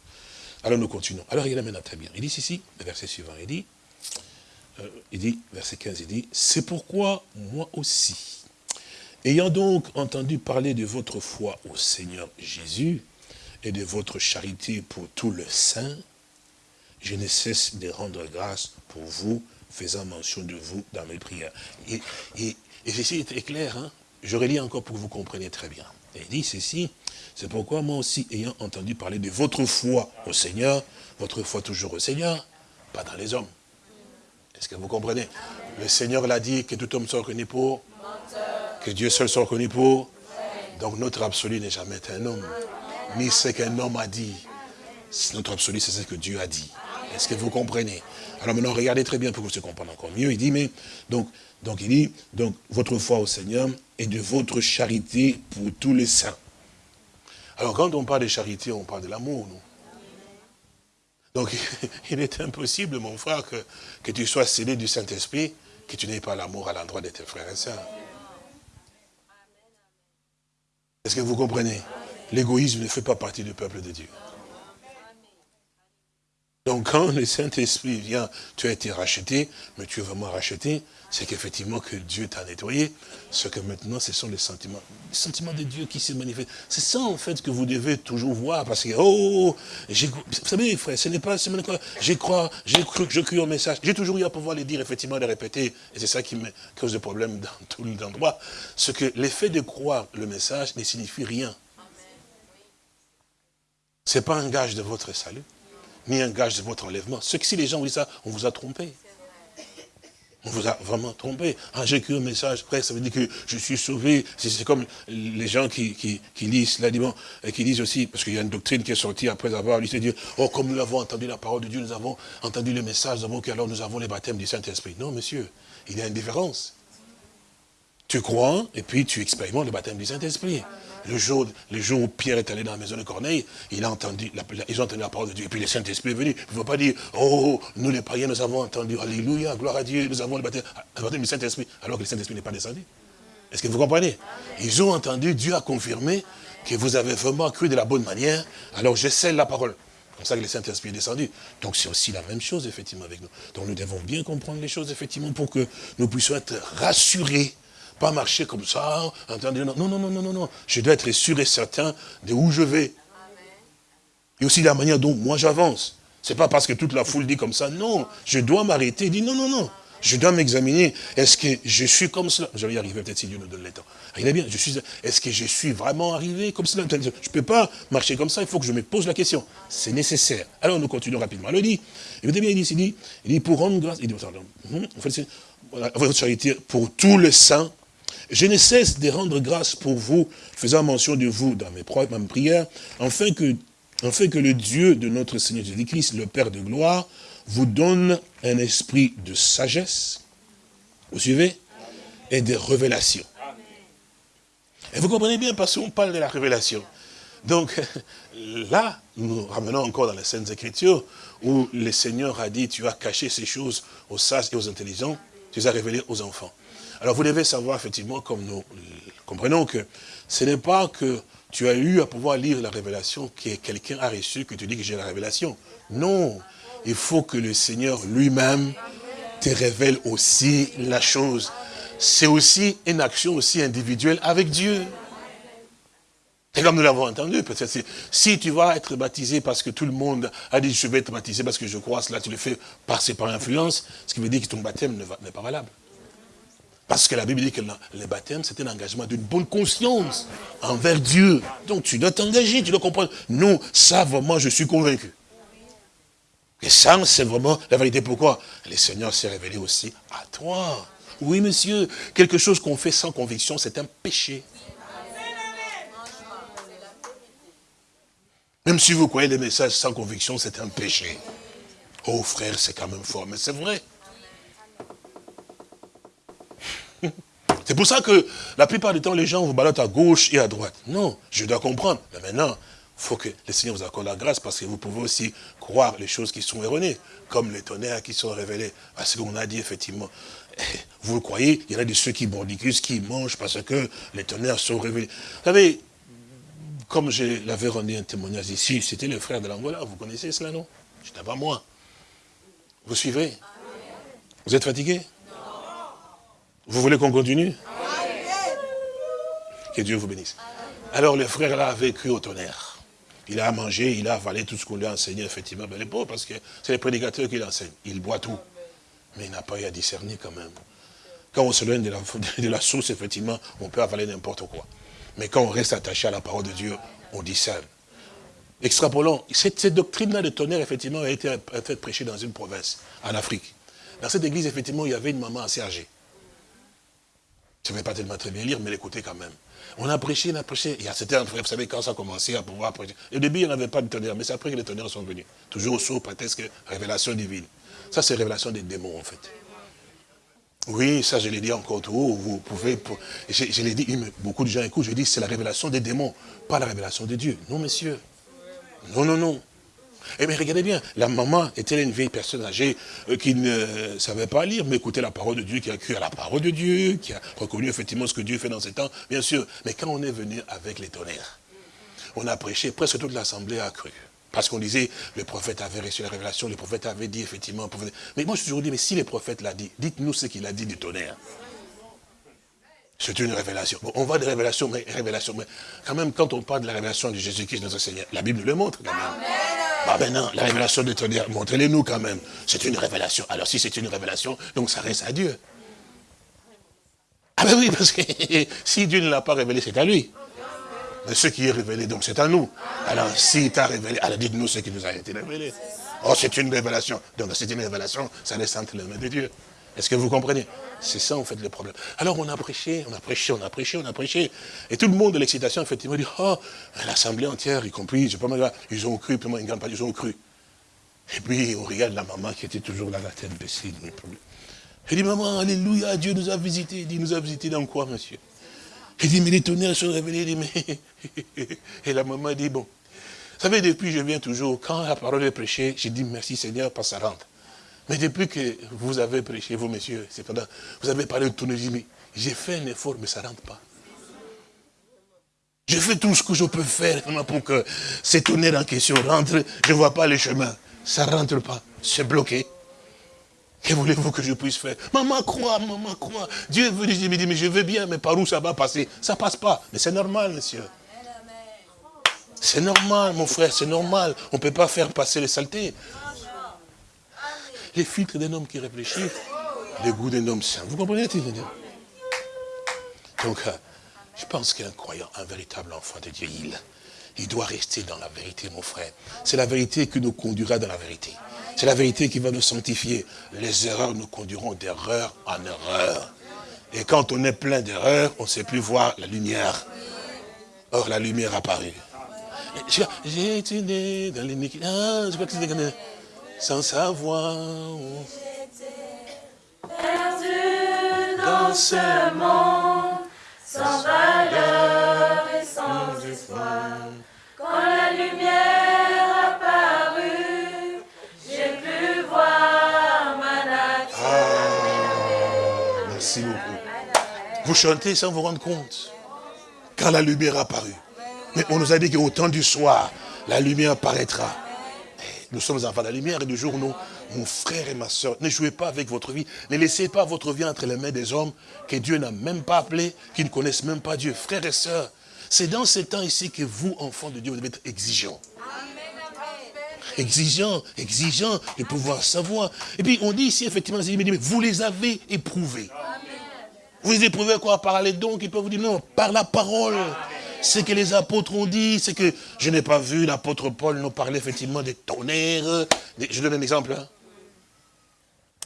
Speaker 2: alors nous continuons. Alors il amène très bien. Il dit ici, le verset suivant, il dit, euh, il dit, verset 15, il dit, c'est pourquoi moi aussi, ayant donc entendu parler de votre foi au Seigneur Jésus, et de votre charité pour tout le saint, je ne cesse de rendre grâce pour vous, faisant mention de vous dans mes prières. Et, et, et ceci est clair, hein? je relis encore pour que vous compreniez très bien. il dit ceci, c'est pourquoi moi aussi, ayant entendu parler de votre foi au Seigneur, votre foi toujours au Seigneur, pas dans les hommes. Est-ce que vous comprenez? Le Seigneur l'a dit que tout homme soit reconnu pour, que Dieu seul soit reconnu pour. Donc notre absolu n'est jamais un homme ni ce qu'un homme a dit. Notre absolu, c'est ce que Dieu a dit. Est-ce que vous comprenez? Alors maintenant, regardez très bien pour que vous compreniez encore mieux. Il dit, mais, donc, donc il dit, donc, votre foi au Seigneur et de votre charité pour tous les saints. Alors, quand on parle de charité, on parle de l'amour, non? Donc, il est impossible, mon frère, que, que tu sois scellé du Saint-Esprit, que tu n'aies pas l'amour à l'endroit de tes frères et sœurs. Est-ce que vous comprenez? L'égoïsme ne fait pas partie du peuple de Dieu. Donc quand le Saint-Esprit vient, tu as été racheté, mais tu es vraiment racheté, c'est qu'effectivement que Dieu t'a nettoyé, ce que maintenant ce sont les sentiments, les sentiments de Dieu qui se manifestent. C'est ça en fait que vous devez toujours voir, parce que, oh, oh, oh vous savez frère, ce n'est pas j'ai crois, j'ai cru, je cru au message, j'ai toujours eu à pouvoir les dire, effectivement, les répéter, et c'est ça qui me cause des problèmes dans tout l'endroit, ce que l'effet de croire le message ne signifie rien. Ce n'est pas un gage de votre salut, ni un gage de votre enlèvement. Ce que si les gens vous disent ça, on vous a trompé. On vous a vraiment trompé. Ah, j'ai un message, après ça veut dire que je suis sauvé. C'est comme les gens qui, lisent l'aliment et qui disent aussi, parce qu'il y a une doctrine qui est sortie après avoir lu, c'est dire, oh, comme nous avons entendu la parole de Dieu, nous avons entendu le message, nous avons alors nous avons les baptêmes du Saint-Esprit. Non, monsieur, il y a une différence. Tu crois, et puis tu expérimentes le baptême du Saint-Esprit. Le jour, le jour où Pierre est allé dans la maison de Corneille, il a ils ont entendu la parole de Dieu. Et puis le Saint-Esprit est venu. Il ne faut pas dire, oh, nous les païens, nous avons entendu, alléluia, gloire à Dieu, nous avons le baptême, du Saint-Esprit, alors que le Saint-Esprit n'est pas descendu. Est-ce que vous comprenez? Ils ont entendu, Dieu a confirmé que vous avez vraiment cru de la bonne manière, alors je la parole. comme ça que le Saint-Esprit est descendu. Donc c'est aussi la même chose, effectivement, avec nous. Donc nous devons bien comprendre les choses, effectivement, pour que nous puissions être rassurés. Pas marcher comme ça, en train de dire, non, non, non, non, non, non. Je dois être sûr et certain de où je vais. Et aussi la manière dont moi j'avance. C'est pas parce que toute la foule dit comme ça, non, je dois m'arrêter, dit non, non, non. Je dois m'examiner. Est-ce que je suis comme cela? Je vais y arriver peut-être si Dieu nous donne le temps. Regardez bien, je suis. Est-ce que je suis vraiment arrivé comme cela? Je peux pas marcher comme ça, il faut que je me pose la question. C'est nécessaire. Alors nous continuons rapidement. Il dit, écoutez bien, il dit, il dit, pour rendre grâce, il dit, pardon, hum, en fait, pour tous les saints, je ne cesse de rendre grâce pour vous, faisant mention de vous dans mes, mes prières, afin que, afin que le Dieu de notre Seigneur Jésus-Christ, le Père de gloire, vous donne un esprit de sagesse, vous suivez, et de révélation. Et vous comprenez bien parce qu'on parle de la révélation. Donc là, nous ramenons encore dans les Saintes Écritures où le Seigneur a dit, tu as caché ces choses aux sages et aux intelligents, tu les as révélées aux enfants. Alors vous devez savoir effectivement, comme nous comprenons, que ce n'est pas que tu as eu à pouvoir lire la révélation que quelqu'un a reçu, que tu dis que j'ai la révélation. Non, il faut que le Seigneur lui-même te révèle aussi la chose. C'est aussi une action aussi individuelle avec Dieu. Et comme nous l'avons entendu, si tu vas être baptisé parce que tout le monde a dit je vais être baptisé parce que je crois cela, tu le fais passer par influence, ce qui veut dire que ton baptême n'est pas valable. Parce que la Bible dit que le baptême, c'est un engagement d'une bonne conscience envers Dieu. Donc tu dois t'engager, tu dois comprendre. Non, ça vraiment, je suis convaincu. Et ça, c'est vraiment la vérité. Pourquoi? Le Seigneur s'est révélé aussi à toi. Oui, monsieur, quelque chose qu'on fait sans conviction, c'est un péché. Même si vous croyez les messages sans conviction, c'est un péché. Oh frère, c'est quand même fort, mais c'est vrai. C'est pour ça que la plupart du temps, les gens vous baladent à gauche et à droite. Non, je dois comprendre. Mais maintenant, faut que le Seigneur vous accorde la grâce parce que vous pouvez aussi croire les choses qui sont erronées, comme les tonnerres qui sont révélés. Parce qu'on a dit effectivement, vous le croyez, il y en a de ceux qui bordicus, qui mangent parce que les tonnerres sont révélés. Vous savez, comme je l'avais rendu un témoignage ici, c'était le frère de l'Angola, vous connaissez cela, non? C'était pas moi. Vous suivez? Vous êtes fatigué? Vous voulez qu'on continue? Que Dieu vous bénisse. Alors le frère là a vécu au tonnerre. Il a mangé, il a avalé tout ce qu'on lui a enseigné, effectivement. Mais les pauvres, parce que c'est les prédicateurs qui l'enseignent. Il boit tout. Mais il n'a pas eu à discerner quand même. Quand on se loin de la, source, effectivement, on peut avaler n'importe quoi. Mais quand on reste attaché à la parole de Dieu, on discerne. Extrapolons, cette, doctrine-là de tonnerre, effectivement, a été prêchée dans une province, en Afrique. Dans cette église, effectivement, il y avait une maman assez âgée. Je ne vais pas tellement très bien lire, mais l'écouter quand même. On a prêché, on a prêché. Il y a certains vous savez, quand ça a commencé à pouvoir prêcher. Au début, il n'y avait pas de tonnerre, mais c'est après que les tonnerres sont venus. Toujours au saut, presque révélation divine. Ça, c'est révélation des démons, en fait. Oui, ça, je l'ai dit encore tout haut. Vous pouvez. Je, l'ai dit, beaucoup de gens écoutent, je dis, c'est la révélation des démons, pas la révélation de Dieu. Non, monsieur. Non, non, non. Eh bien, regardez bien, la maman était une vieille personne âgée euh, qui ne savait pas lire, mais écoutait la parole de Dieu, qui a cru à la parole de Dieu, qui a reconnu effectivement ce que Dieu fait dans ces temps, bien sûr. Mais quand on est venu avec les tonnerres, on a prêché, presque toute l'assemblée a cru. Parce qu'on disait, le prophète avait reçu la révélation, le prophète avait dit effectivement. Mais moi je suis toujours dit, mais si le prophète l'a dit, dites-nous ce qu'il a dit du tonnerre. C'est une révélation. Bon, on va de révélation, mais. Mais quand même, quand on parle de la révélation de Jésus-Christ, notre Seigneur, la Bible le montre quand même. Bah ben non, la révélation de tonnerre, montrez-les-nous quand même. C'est une révélation. Alors si c'est une révélation, donc ça reste à Dieu. Ah ben oui, parce que si Dieu ne l'a pas révélé, c'est à lui. Mais ce qui est révélé, donc c'est à nous. Alors si t'a révélé, alors dites-nous ce qui nous a été révélé. Oh, c'est une révélation. Donc c'est une révélation, ça reste entre les mains de Dieu. Est-ce que vous comprenez? C'est ça, en fait, le problème. Alors, on a prêché, on a prêché, on a prêché, on a prêché. Et tout le monde de l'excitation, effectivement, dit, oh, l'assemblée entière, y compris, je sais pas ils ont cru, puis moi, une ils ont cru. Et puis, on regarde la maman qui était toujours là, la tête baissée. Elle dit, maman, alléluia, Dieu nous a visités. Il dit, nous a visités dans quoi, monsieur? Il dit, mais les tonnerres sont révélés. Dit, mais... Et la maman dit, bon. Vous savez, depuis, je viens toujours, quand la parole est prêchée, j'ai dit, merci Seigneur, parce que ça rentre. Mais depuis que vous avez prêché, vous messieurs, cependant, vous avez parlé de mais j'ai fait un effort, mais ça ne rentre pas. Je fais tout ce que je peux faire pour que cet honneur en question rentre. Je ne vois pas le chemin. Ça ne rentre pas. C'est bloqué. Que voulez-vous que je puisse faire? Maman croit, maman croit. Dieu veut dire, mais je veux bien, mais par où ça va passer? Ça passe pas. Mais c'est normal, monsieur. C'est normal, mon frère, c'est normal. On ne peut pas faire passer les saletés. Les filtres d'un homme qui réfléchit, les goûts d'un homme saint. Vous comprenez Donc, euh, je pense qu'un croyant, un véritable enfant de Dieu, il, il doit rester dans la vérité, mon frère. C'est la vérité qui nous conduira dans la vérité. C'est la vérité qui va nous sanctifier. Les erreurs nous conduiront d'erreur en erreur. Et quand on est plein d'erreurs, on ne sait plus voir la lumière. Or, la lumière apparue. J'ai été né dans l'iniquité. Ah, sans savoir.
Speaker 3: Perdu dans ce monde, sans valeur et sans espoir. Quand la lumière apparut, j'ai pu voir ma nature.
Speaker 2: Ah, merci beaucoup. Vous chantez sans vous rendre compte. Quand la lumière apparut. Mais on nous a dit qu'au temps du soir, la lumière paraîtra. Nous sommes enfants de la lumière et du jour, nous, mon frère et ma soeur, ne jouez pas avec votre vie. Ne laissez pas votre vie entre les mains des hommes que Dieu n'a même pas appelés, qui ne connaissent même pas Dieu. Frères et sœurs, c'est dans ces temps ici que vous, enfants de Dieu, vous devez être exigeants. Exigeants, exigeants de pouvoir savoir. Et puis on dit ici, effectivement, vous les avez éprouvés. Vous les éprouvez quoi? Par les dons qui peuvent vous dire non, par la parole ce que les apôtres ont dit, c'est que je n'ai pas vu l'apôtre Paul nous parler effectivement des tonnerres. Je donne un exemple. Hein.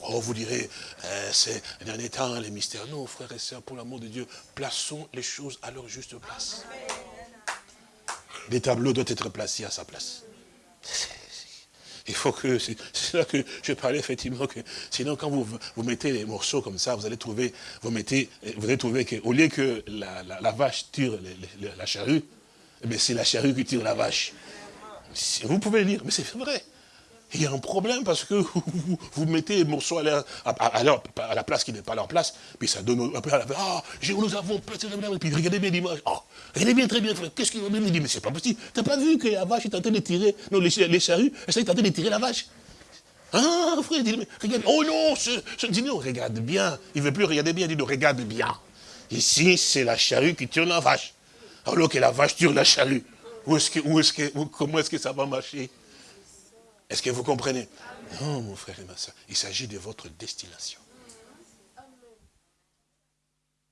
Speaker 2: Oh, vous direz, euh, c'est c'est dernier temps, les mystères. Non, frères et sœurs, pour l'amour de Dieu, plaçons les choses à leur juste place. Les tableaux doivent être placés à sa place. Il faut que, c'est là que je parlais effectivement que, sinon quand vous, vous mettez les morceaux comme ça, vous allez trouver, vous mettez, vous allez trouver qu'au lieu que la, vache tire la charrue, eh c'est la charrue qui tire la vache. Vous pouvez lire, mais c'est vrai. Il y a un problème parce que vous, mettez les morceaux à, à, la place qui n'est pas leur place, puis ça donne, après, ah, nous avons puis regardez bien l'image, oh, regardez bien très bien, qu'est-ce qu'il va me dire, mais c'est pas possible, t'as pas vu que la vache est en train de tirer, non, les, les charrues, elles sont en train de tirer la vache. Ah, frère, dit, mais regarde, oh non, je, dis non, regarde bien, il ne veut plus regarder bien, il dit non, regarde bien. Ici, c'est la charrue qui tire la vache, alors que la vache tire la charrue. Où est-ce que, où est-ce que, comment est-ce que ça va marcher? Est-ce que vous comprenez? Non, mon frère et ma soeur, il s'agit de votre destination.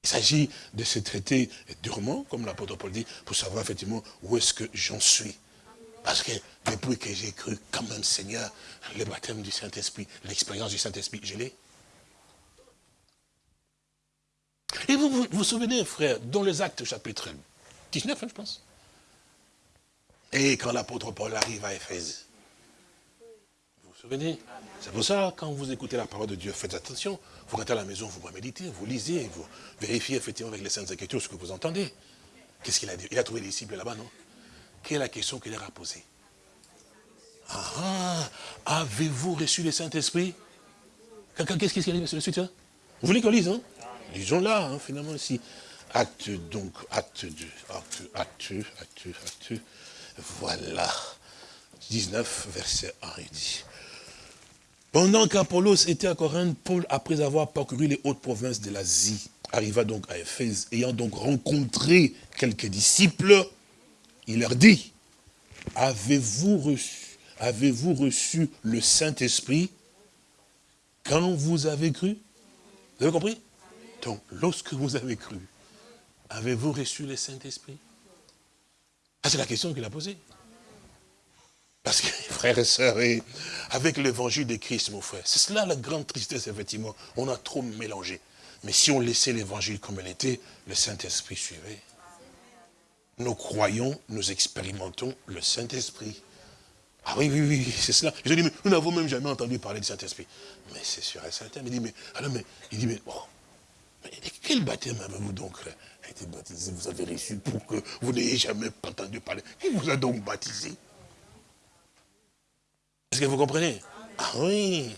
Speaker 2: Il s'agit de se traiter durement, comme l'apôtre Paul dit, pour savoir effectivement où est-ce que j'en suis. Parce que depuis que j'ai cru, quand même, Seigneur, le baptême du Saint-Esprit, l'expérience du Saint-Esprit, je l'ai. Et vous, vous souvenez, frère, dans les actes chapitre 19, hein, je pense? Et quand l'apôtre Paul arrive à Éphèse, souvenez C'est pour ça, quand vous écoutez la parole de Dieu, faites attention. Vous rentrez à la maison, vous méditez, vous lisez, vous vérifiez effectivement avec les Saintes Écritures ce que vous entendez. Qu'est-ce qu'il a dit? Il a trouvé les disciples là-bas, non? Quelle est la question qu'il leur a posée? Ah, avez-vous reçu le Saint-Esprit? Qu'est-ce qui arrive sur le suite? Vous voulez qu'on lise, hein? Lisons là, hein, finalement, ici. Acte, donc, acte 2, acte, acte, acte, acte. Voilà. 19, verset 1, il dit. Pendant qu'Apollos était à Corinthe, Paul, après avoir parcouru les hautes provinces de l'Asie, arriva donc à Éphèse, ayant donc rencontré quelques disciples, il leur dit, avez-vous reçu, le Saint-Esprit quand vous avez cru? Vous avez compris? Donc, lorsque vous avez cru, avez-vous reçu le Saint-Esprit? C'est la question qu'il a posée. Parce que, frères et sœurs, avec l'évangile de Christ, mon frère, c'est cela la grande tristesse, effectivement. On a trop mélangé. Mais si on laissait l'évangile comme elle était, le Saint-Esprit suivait. Nous croyons, nous expérimentons le Saint-Esprit. Ah oui, oui, oui, c'est cela. Je dis, mais nous n'avons même jamais entendu parler du Saint-Esprit. Mais c'est sûr et certain. Il dit, mais, alors, mais, il dit, mais, oh, mais quel baptême avez-vous donc été baptisé Vous avez reçu pour que vous n'ayez jamais entendu parler. Qui vous a donc baptisé? Est-ce que vous comprenez? Ah oui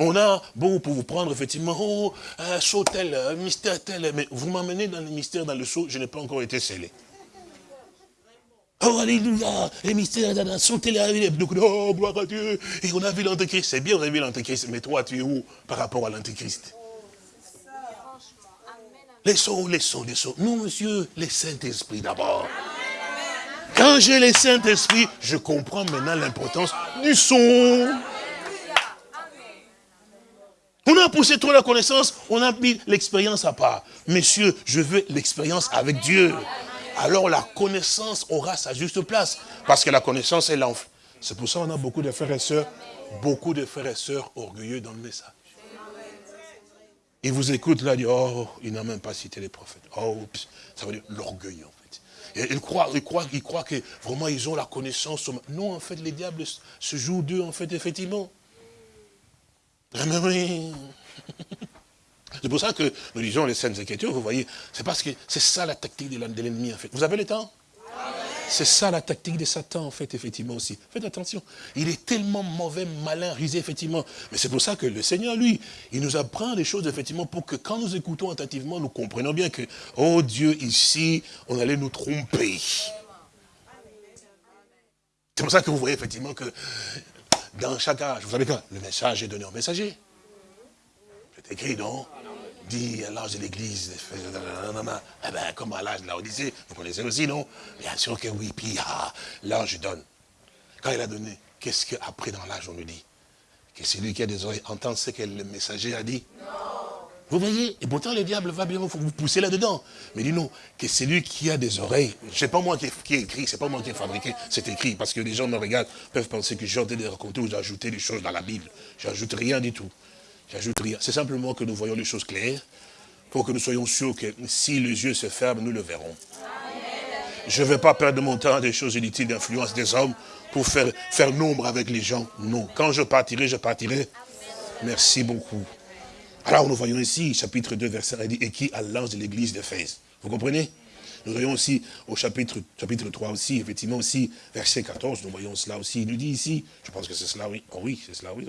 Speaker 2: on a, bon, pour vous prendre, effectivement, oh, un saut tel, un mystère tel, mais vous m'emmenez dans le mystère, dans le saut, je n'ai pas encore été scellé. Oh, alléluia, les mystères de la nation, oh, gloire à Dieu. Et on a vu l'antéchrist. C'est bien, on a vu l'antéchrist, mais toi, tu es où par rapport à l'antéchrist? Les sons, les sons, les sons. Non, monsieur, les Saint-Esprit d'abord. Quand j'ai les Saint-Esprit, je comprends maintenant l'importance du son. On a poussé trop la connaissance, on a mis l'expérience à part. Messieurs, je veux l'expérience avec Dieu. Alors la connaissance aura sa juste place. Parce que la connaissance est l'enfant. C'est pour ça qu'on a beaucoup de frères et sœurs, beaucoup de frères et sœurs orgueilleux dans le message. Ils vous écoutent là, ils disent, oh, il n'a même pas cité les prophètes. Oh, ça veut dire l'orgueil en fait. Et ils croient, ils, croient, croient que vraiment ils ont la connaissance. Non, en fait, les diables se jouent d'eux, en fait, effectivement. C'est pour ça que nous disons les scènes Écritures, vous voyez, c'est parce que c'est ça la tactique de l'ennemi, en fait. Vous avez le temps? C'est ça la tactique de Satan, en fait, effectivement aussi. Faites attention. Il est tellement mauvais, malin, risé, effectivement. Mais c'est pour ça que le Seigneur, lui, il nous apprend des choses, effectivement, pour que quand nous écoutons attentivement, nous comprenons bien que, oh Dieu, ici, on allait nous tromper. C'est pour ça que vous voyez, effectivement, que dans chaque âge, vous savez quoi? Le message est donné au messager. C'est écrit, non? Dit l'âge de l'église, eh bien, comme à l'âge de la Odyssée, vous connaissez aussi, non? Bien sûr que oui, puis ah, l'ange donne. Quand il a donné, qu'est-ce qu'après dans l'âge on nous dit? Que celui qui a des oreilles entend ce que le messager a dit? Non. Vous voyez? Et pourtant, le diable va bien vous pousser là-dedans. Mais dis non, que celui qui a des oreilles, c'est pas moi qui ai, écrit, c'est pas moi qui ai fabriqué, c'est écrit. Parce que les gens me regardent, peuvent penser que j'ai de raconter ou d'ajouter des choses dans la Bible. J'ajoute rien du tout. J'ajoute rien. C'est simplement que nous voyons les choses claires, pour que nous soyons sûrs que si les yeux se ferment, nous le verrons. Je ne vais pas perdre mon temps des choses inutiles d'influence des hommes pour faire, faire nombre avec les gens. Non. Quand je partirai, je partirai. Merci beaucoup. Alors nous voyons ici, chapitre 2, verset 1, dit, et qui à l'ange de l'église d'Éphèse. Vous comprenez? Nous voyons aussi au chapitre, chapitre 3 aussi, effectivement aussi, verset 14, nous voyons cela aussi. Il nous dit ici, je pense que c'est cela, oui. Oh oui, c'est cela, oui.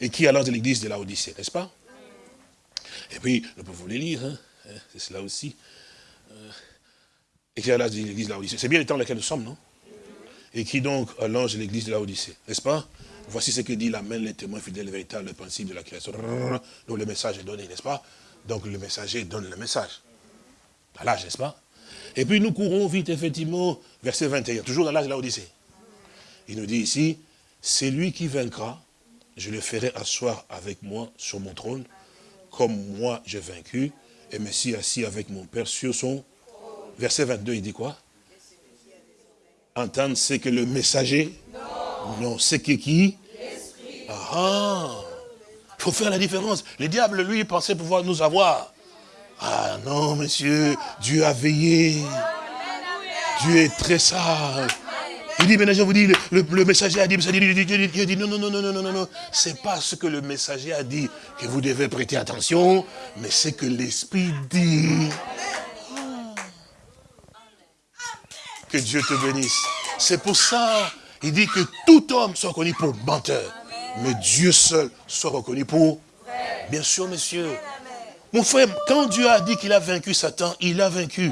Speaker 2: Et qui l'ange de l'église de la Odyssée, n'est-ce pas? Et puis, nous pouvons les lire, hein. c'est cela aussi. Euh, et qui l'ange de l'église de la Odyssée. C'est bien le temps dans lequel nous sommes, non? Et qui donc à l'ange de l'église de la Odyssée, n'est-ce pas? Voici ce que dit la main, les témoins fidèles véritables, le principe de la création. Donc le message est donné, n'est-ce pas? Donc le messager donne le message. L'âge, n'est-ce pas? Et puis nous courons vite, effectivement, verset 21, toujours dans l'âge de la Odyssée. Il nous dit ici, c'est lui qui vaincra, je le ferai asseoir avec moi sur mon trône, comme moi j'ai vaincu, et me suis assis avec mon Père sur son... Verset 22, il dit quoi? Entendre ce que le messager non, c'est que qui? Ah, il faut faire la différence. Le diable, lui, pensait pouvoir nous avoir. Ah non, monsieur, Dieu a veillé. Dieu est très sage. Il dit, maintenant je vous dis, le, messager a dit, Dieu dit, non, non, non, non, non, non, non, c'est pas ce que le messager a dit que vous devez prêter attention, mais c'est que l'Esprit dit. Que Dieu te bénisse. C'est pour ça il dit que tout homme soit reconnu pour menteur. Mais Dieu seul soit reconnu pour... Bien sûr, monsieur. Mon frère, quand Dieu a dit qu'il a vaincu Satan, il a vaincu.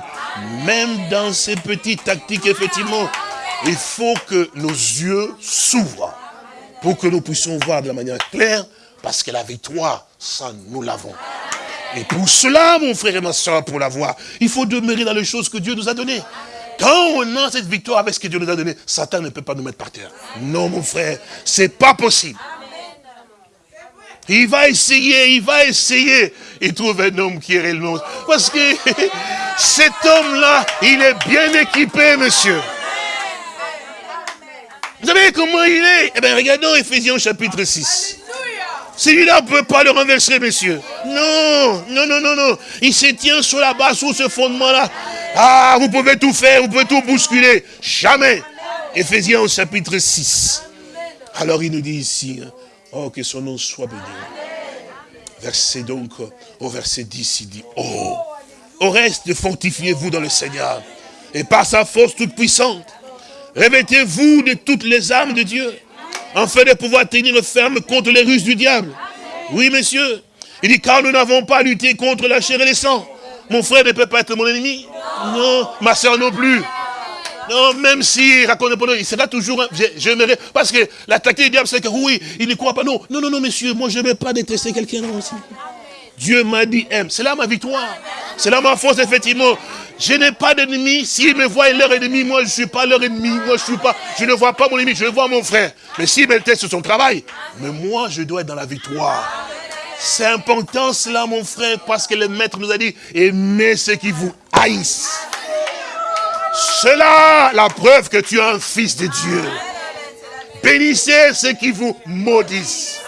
Speaker 2: Même dans ces petites tactiques, effectivement, il faut que nos yeux s'ouvrent pour que nous puissions voir de la manière claire, parce que la victoire, ça, nous l'avons. Et pour cela, mon frère et ma soeur, pour l'avoir, il faut demeurer dans les choses que Dieu nous a données. Quand on a cette victoire avec ce que Dieu nous a donné, Satan ne peut pas nous mettre par terre. Non, mon frère, c'est pas possible. Il va essayer, il va essayer. Il trouve un homme qui est réellement... Parce que cet homme-là, il est bien équipé, monsieur. Vous savez comment il est? Eh bien, regardons Ephésiens chapitre 6. Celui-là ne peut pas le renverser, monsieur. Non, non, non, non, non. Il se tient sur la base, sur ce fondement-là. Ah, vous pouvez tout faire, vous pouvez tout bousculer. Jamais. Éphésiens au chapitre 6. Alors il nous dit ici, hein, oh, que son nom soit béni. Verset donc, au verset 10, il dit, oh, au reste, fortifiez-vous dans le Seigneur. Et par sa force toute puissante, revêtez-vous de toutes les armes de Dieu, afin de pouvoir tenir ferme contre les ruses du diable. Oui, monsieur. Il dit, car nous n'avons pas lutté contre la chair et le sang. Mon frère ne peut pas être mon ennemi. Non, ma soeur non plus. Non, même si raconte pas, il sera toujours, j'aimerais, parce que l'attaquer du diable, c'est que oui, il ne croit pas. Non, non, non, non, monsieur, moi je ne vais pas détester quelqu'un aussi. Dieu m'a dit aime. C'est là ma victoire. C'est là ma force, effectivement. Je n'ai pas d'ennemi. S'ils me voient leur ennemi, moi je ne suis pas leur ennemi. Moi je suis pas, je ne vois pas mon ennemi, je vois mon frère. Mais s'ils me testent son travail, mais moi je dois être dans la victoire. C'est important cela, mon frère, parce que le maître nous a dit, aimez ceux qui vous haïssent. Cela, la preuve que tu es un fils de Dieu. Bénissez ceux qui vous maudissent.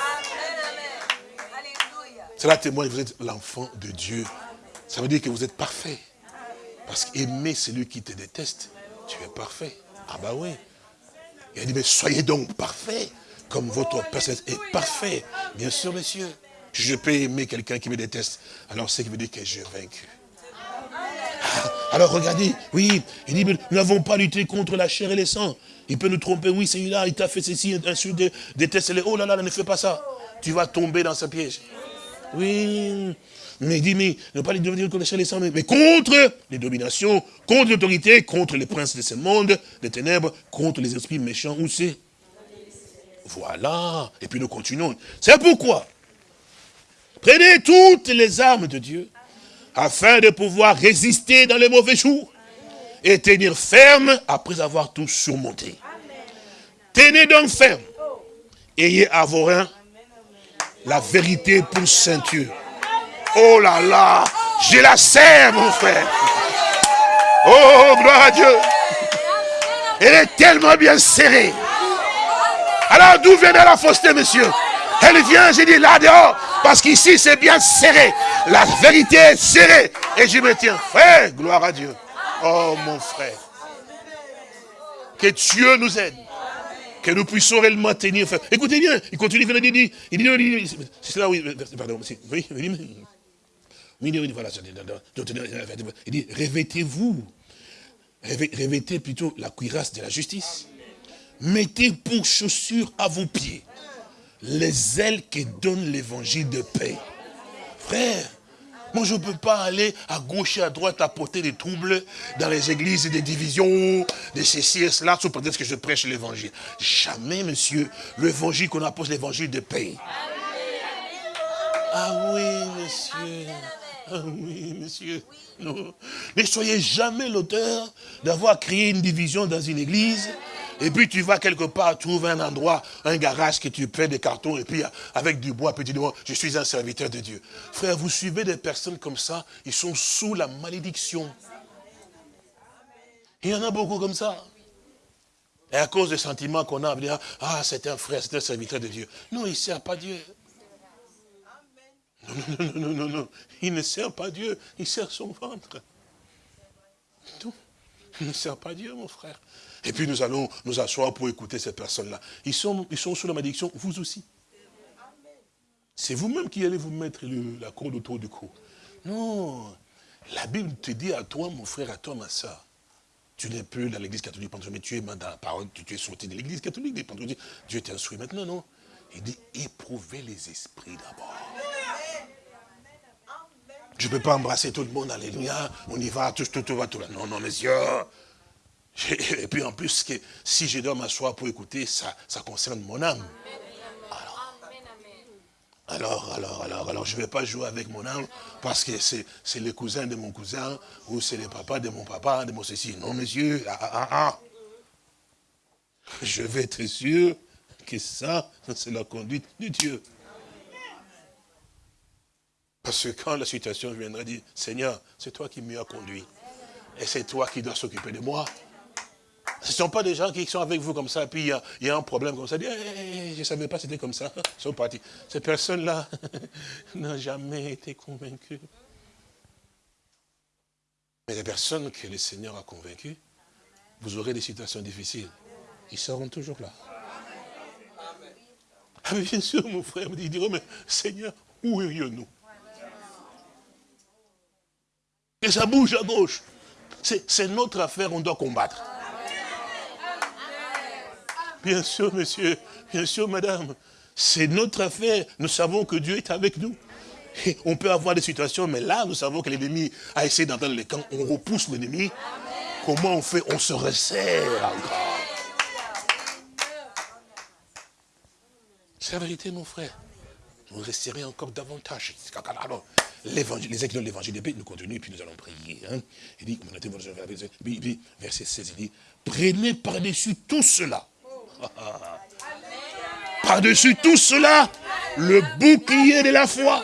Speaker 2: Cela témoigne que vous êtes l'enfant de Dieu. Ça veut dire que vous êtes parfait. Parce qu'aimer celui qui te déteste, tu es parfait. Ah bah oui. Il a dit, mais soyez donc parfait, comme votre Père est parfait. Bien sûr, monsieur. Je peux aimer quelqu'un qui me déteste. Alors, c'est qui veut dire que j'ai vaincu. Alors regardez, oui, il dit, nous n'avons pas lutté contre la chair et le sang. Il peut nous tromper, oui, c'est là il t'a fait ceci, insulte, déteste-le. Oh là là, ne fais pas ça. Tu vas tomber dans ce piège. Oui, mais il dit, mais ne pas lutté contre la chair et le sang, mais, contre les dominations, contre l'autorité, contre les princes de ce monde, des ténèbres, contre les esprits méchants, où c'est? Voilà, et puis nous continuons. C'est pourquoi, prenez toutes les armes de Dieu, afin de pouvoir résister dans les mauvais jours et tenir ferme après avoir tout surmonté. Tenez donc ferme. Ayez à vos reins la vérité pour ceinture. Oh là là, j'ai la serre, mon frère. Oh, gloire à Dieu. Elle est tellement bien serrée. Alors, d'où vient la fausseté, monsieur? Elle vient, j'ai dit, là dehors. Parce qu'ici, c'est bien serré. La vérité est serrée. Et je me tiens. Frère, gloire à Dieu. Oh, mon frère. Que Dieu nous aide. Que nous puissions réellement tenir. Écoutez bien, il continue, il dit, il dit, c'est là, oui, pardon, oui, oui, il dit, revêtez-vous, revêtez plutôt la cuirasse de la justice. Mettez pour chaussures à vos pieds les ailes qui donnent l'évangile de paix. Frère, moi je ne peux pas aller à gauche et à droite apporter des troubles dans les églises, des divisions, de ceci et cela, sous prétexte que je prêche l'évangile. Jamais, monsieur, l'évangile qu'on apporte, l'évangile de paix. Ah oui, monsieur. Ah oui, monsieur. Ne soyez jamais l'auteur d'avoir créé une division dans une église et puis tu vas quelque part trouver un endroit, un garage que tu paies des cartons et puis avec du bois, puis tu dis, je suis un serviteur de Dieu. Frère, vous suivez des personnes comme ça, ils sont sous la malédiction. Il y en a beaucoup comme ça. Et à cause des sentiments qu'on a, on dire, ah, c'est un frère, c'est un serviteur de Dieu. Non, il ne sert pas Dieu. Non, non, non, non, non, Il ne sert pas Dieu, il sert son ventre. Non, il ne sert pas Dieu, mon frère. Et puis nous allons nous asseoir pour écouter ces personnes-là. Ils sont, ils sont sous la malédiction, vous aussi. C'est vous-même qui allez vous mettre la corde autour du cou. Non. La Bible te dit à toi, mon frère, à toi, ma soeur, tu n'es plus dans l'église catholique mais tu es dans la parole, tu es sorti de l'église catholique des Dieu t'instruit maintenant, non? Il dit, éprouvez les esprits d'abord. Je ne peux pas embrasser tout le monde, alléluia, on y va, tout, tout, tout va, tout là. Non, non, messieurs, et puis en plus, si je dois m'asseoir pour écouter, ça, ça concerne mon âme. Alors, alors, alors, alors, je ne vais pas jouer avec mon âme parce que c'est le cousin de mon cousin ou c'est le papa de mon papa, de mon ceci. Non, monsieur, ah, ah, ah. Je vais être sûr que ça, c'est la conduite de Dieu. Parce que quand la situation viendra dire, Seigneur, c'est toi qui m'y as conduit. Et c'est toi qui dois s'occuper de moi. Ce ne sont pas des gens qui sont avec vous comme ça, puis il y, a, un problème comme ça. Je ne savais pas c'était comme ça. Ils sont partis. Ces personnes-là n'ont jamais été convaincues. Mais les personnes que le Seigneur a convaincues, vous aurez des situations difficiles. Ils seront toujours là. Ah, bien sûr, mon frère me dit, mais Seigneur, où irions-nous Et ça bouge à gauche. C'est notre affaire, on doit combattre. Bien sûr, monsieur. Bien sûr, madame. C'est notre affaire. Nous savons que Dieu est avec nous. On peut avoir des situations, mais là, nous savons que l'ennemi a essayé d'entendre les camps. On repousse l'ennemi. Comment on fait? On se resserre encore. C'est la vérité, mon frère. Nous resterait encore davantage. Les écrits de l'évangile de paix, nous continuons, puis nous allons prier. Hein. Il dit, verset 16, il dit, prenez par-dessus tout cela. Par-dessus tout cela, le bouclier de la foi,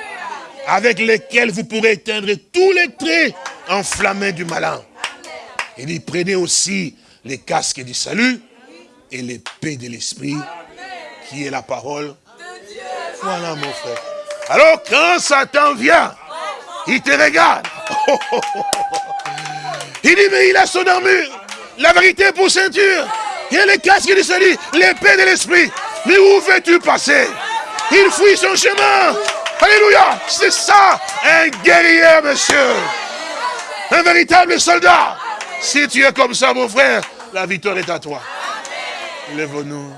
Speaker 2: avec lequel vous pourrez éteindre tous les traits enflammés du malin. Il dit, prenez aussi les casques du salut et l'épée de l'esprit, qui est la parole voilà mon frère. Alors quand Satan vient, il te regarde. Il dit, mais il a son armure, la vérité pour ceinture. Il a les casques de salut, l'épée de l'esprit. Mais où veux-tu passer? Il fuit son chemin. Alléluia. C'est ça, un guerrier, monsieur. Un véritable soldat. Si tu es comme ça, mon frère, la victoire est à toi. Lève-nous.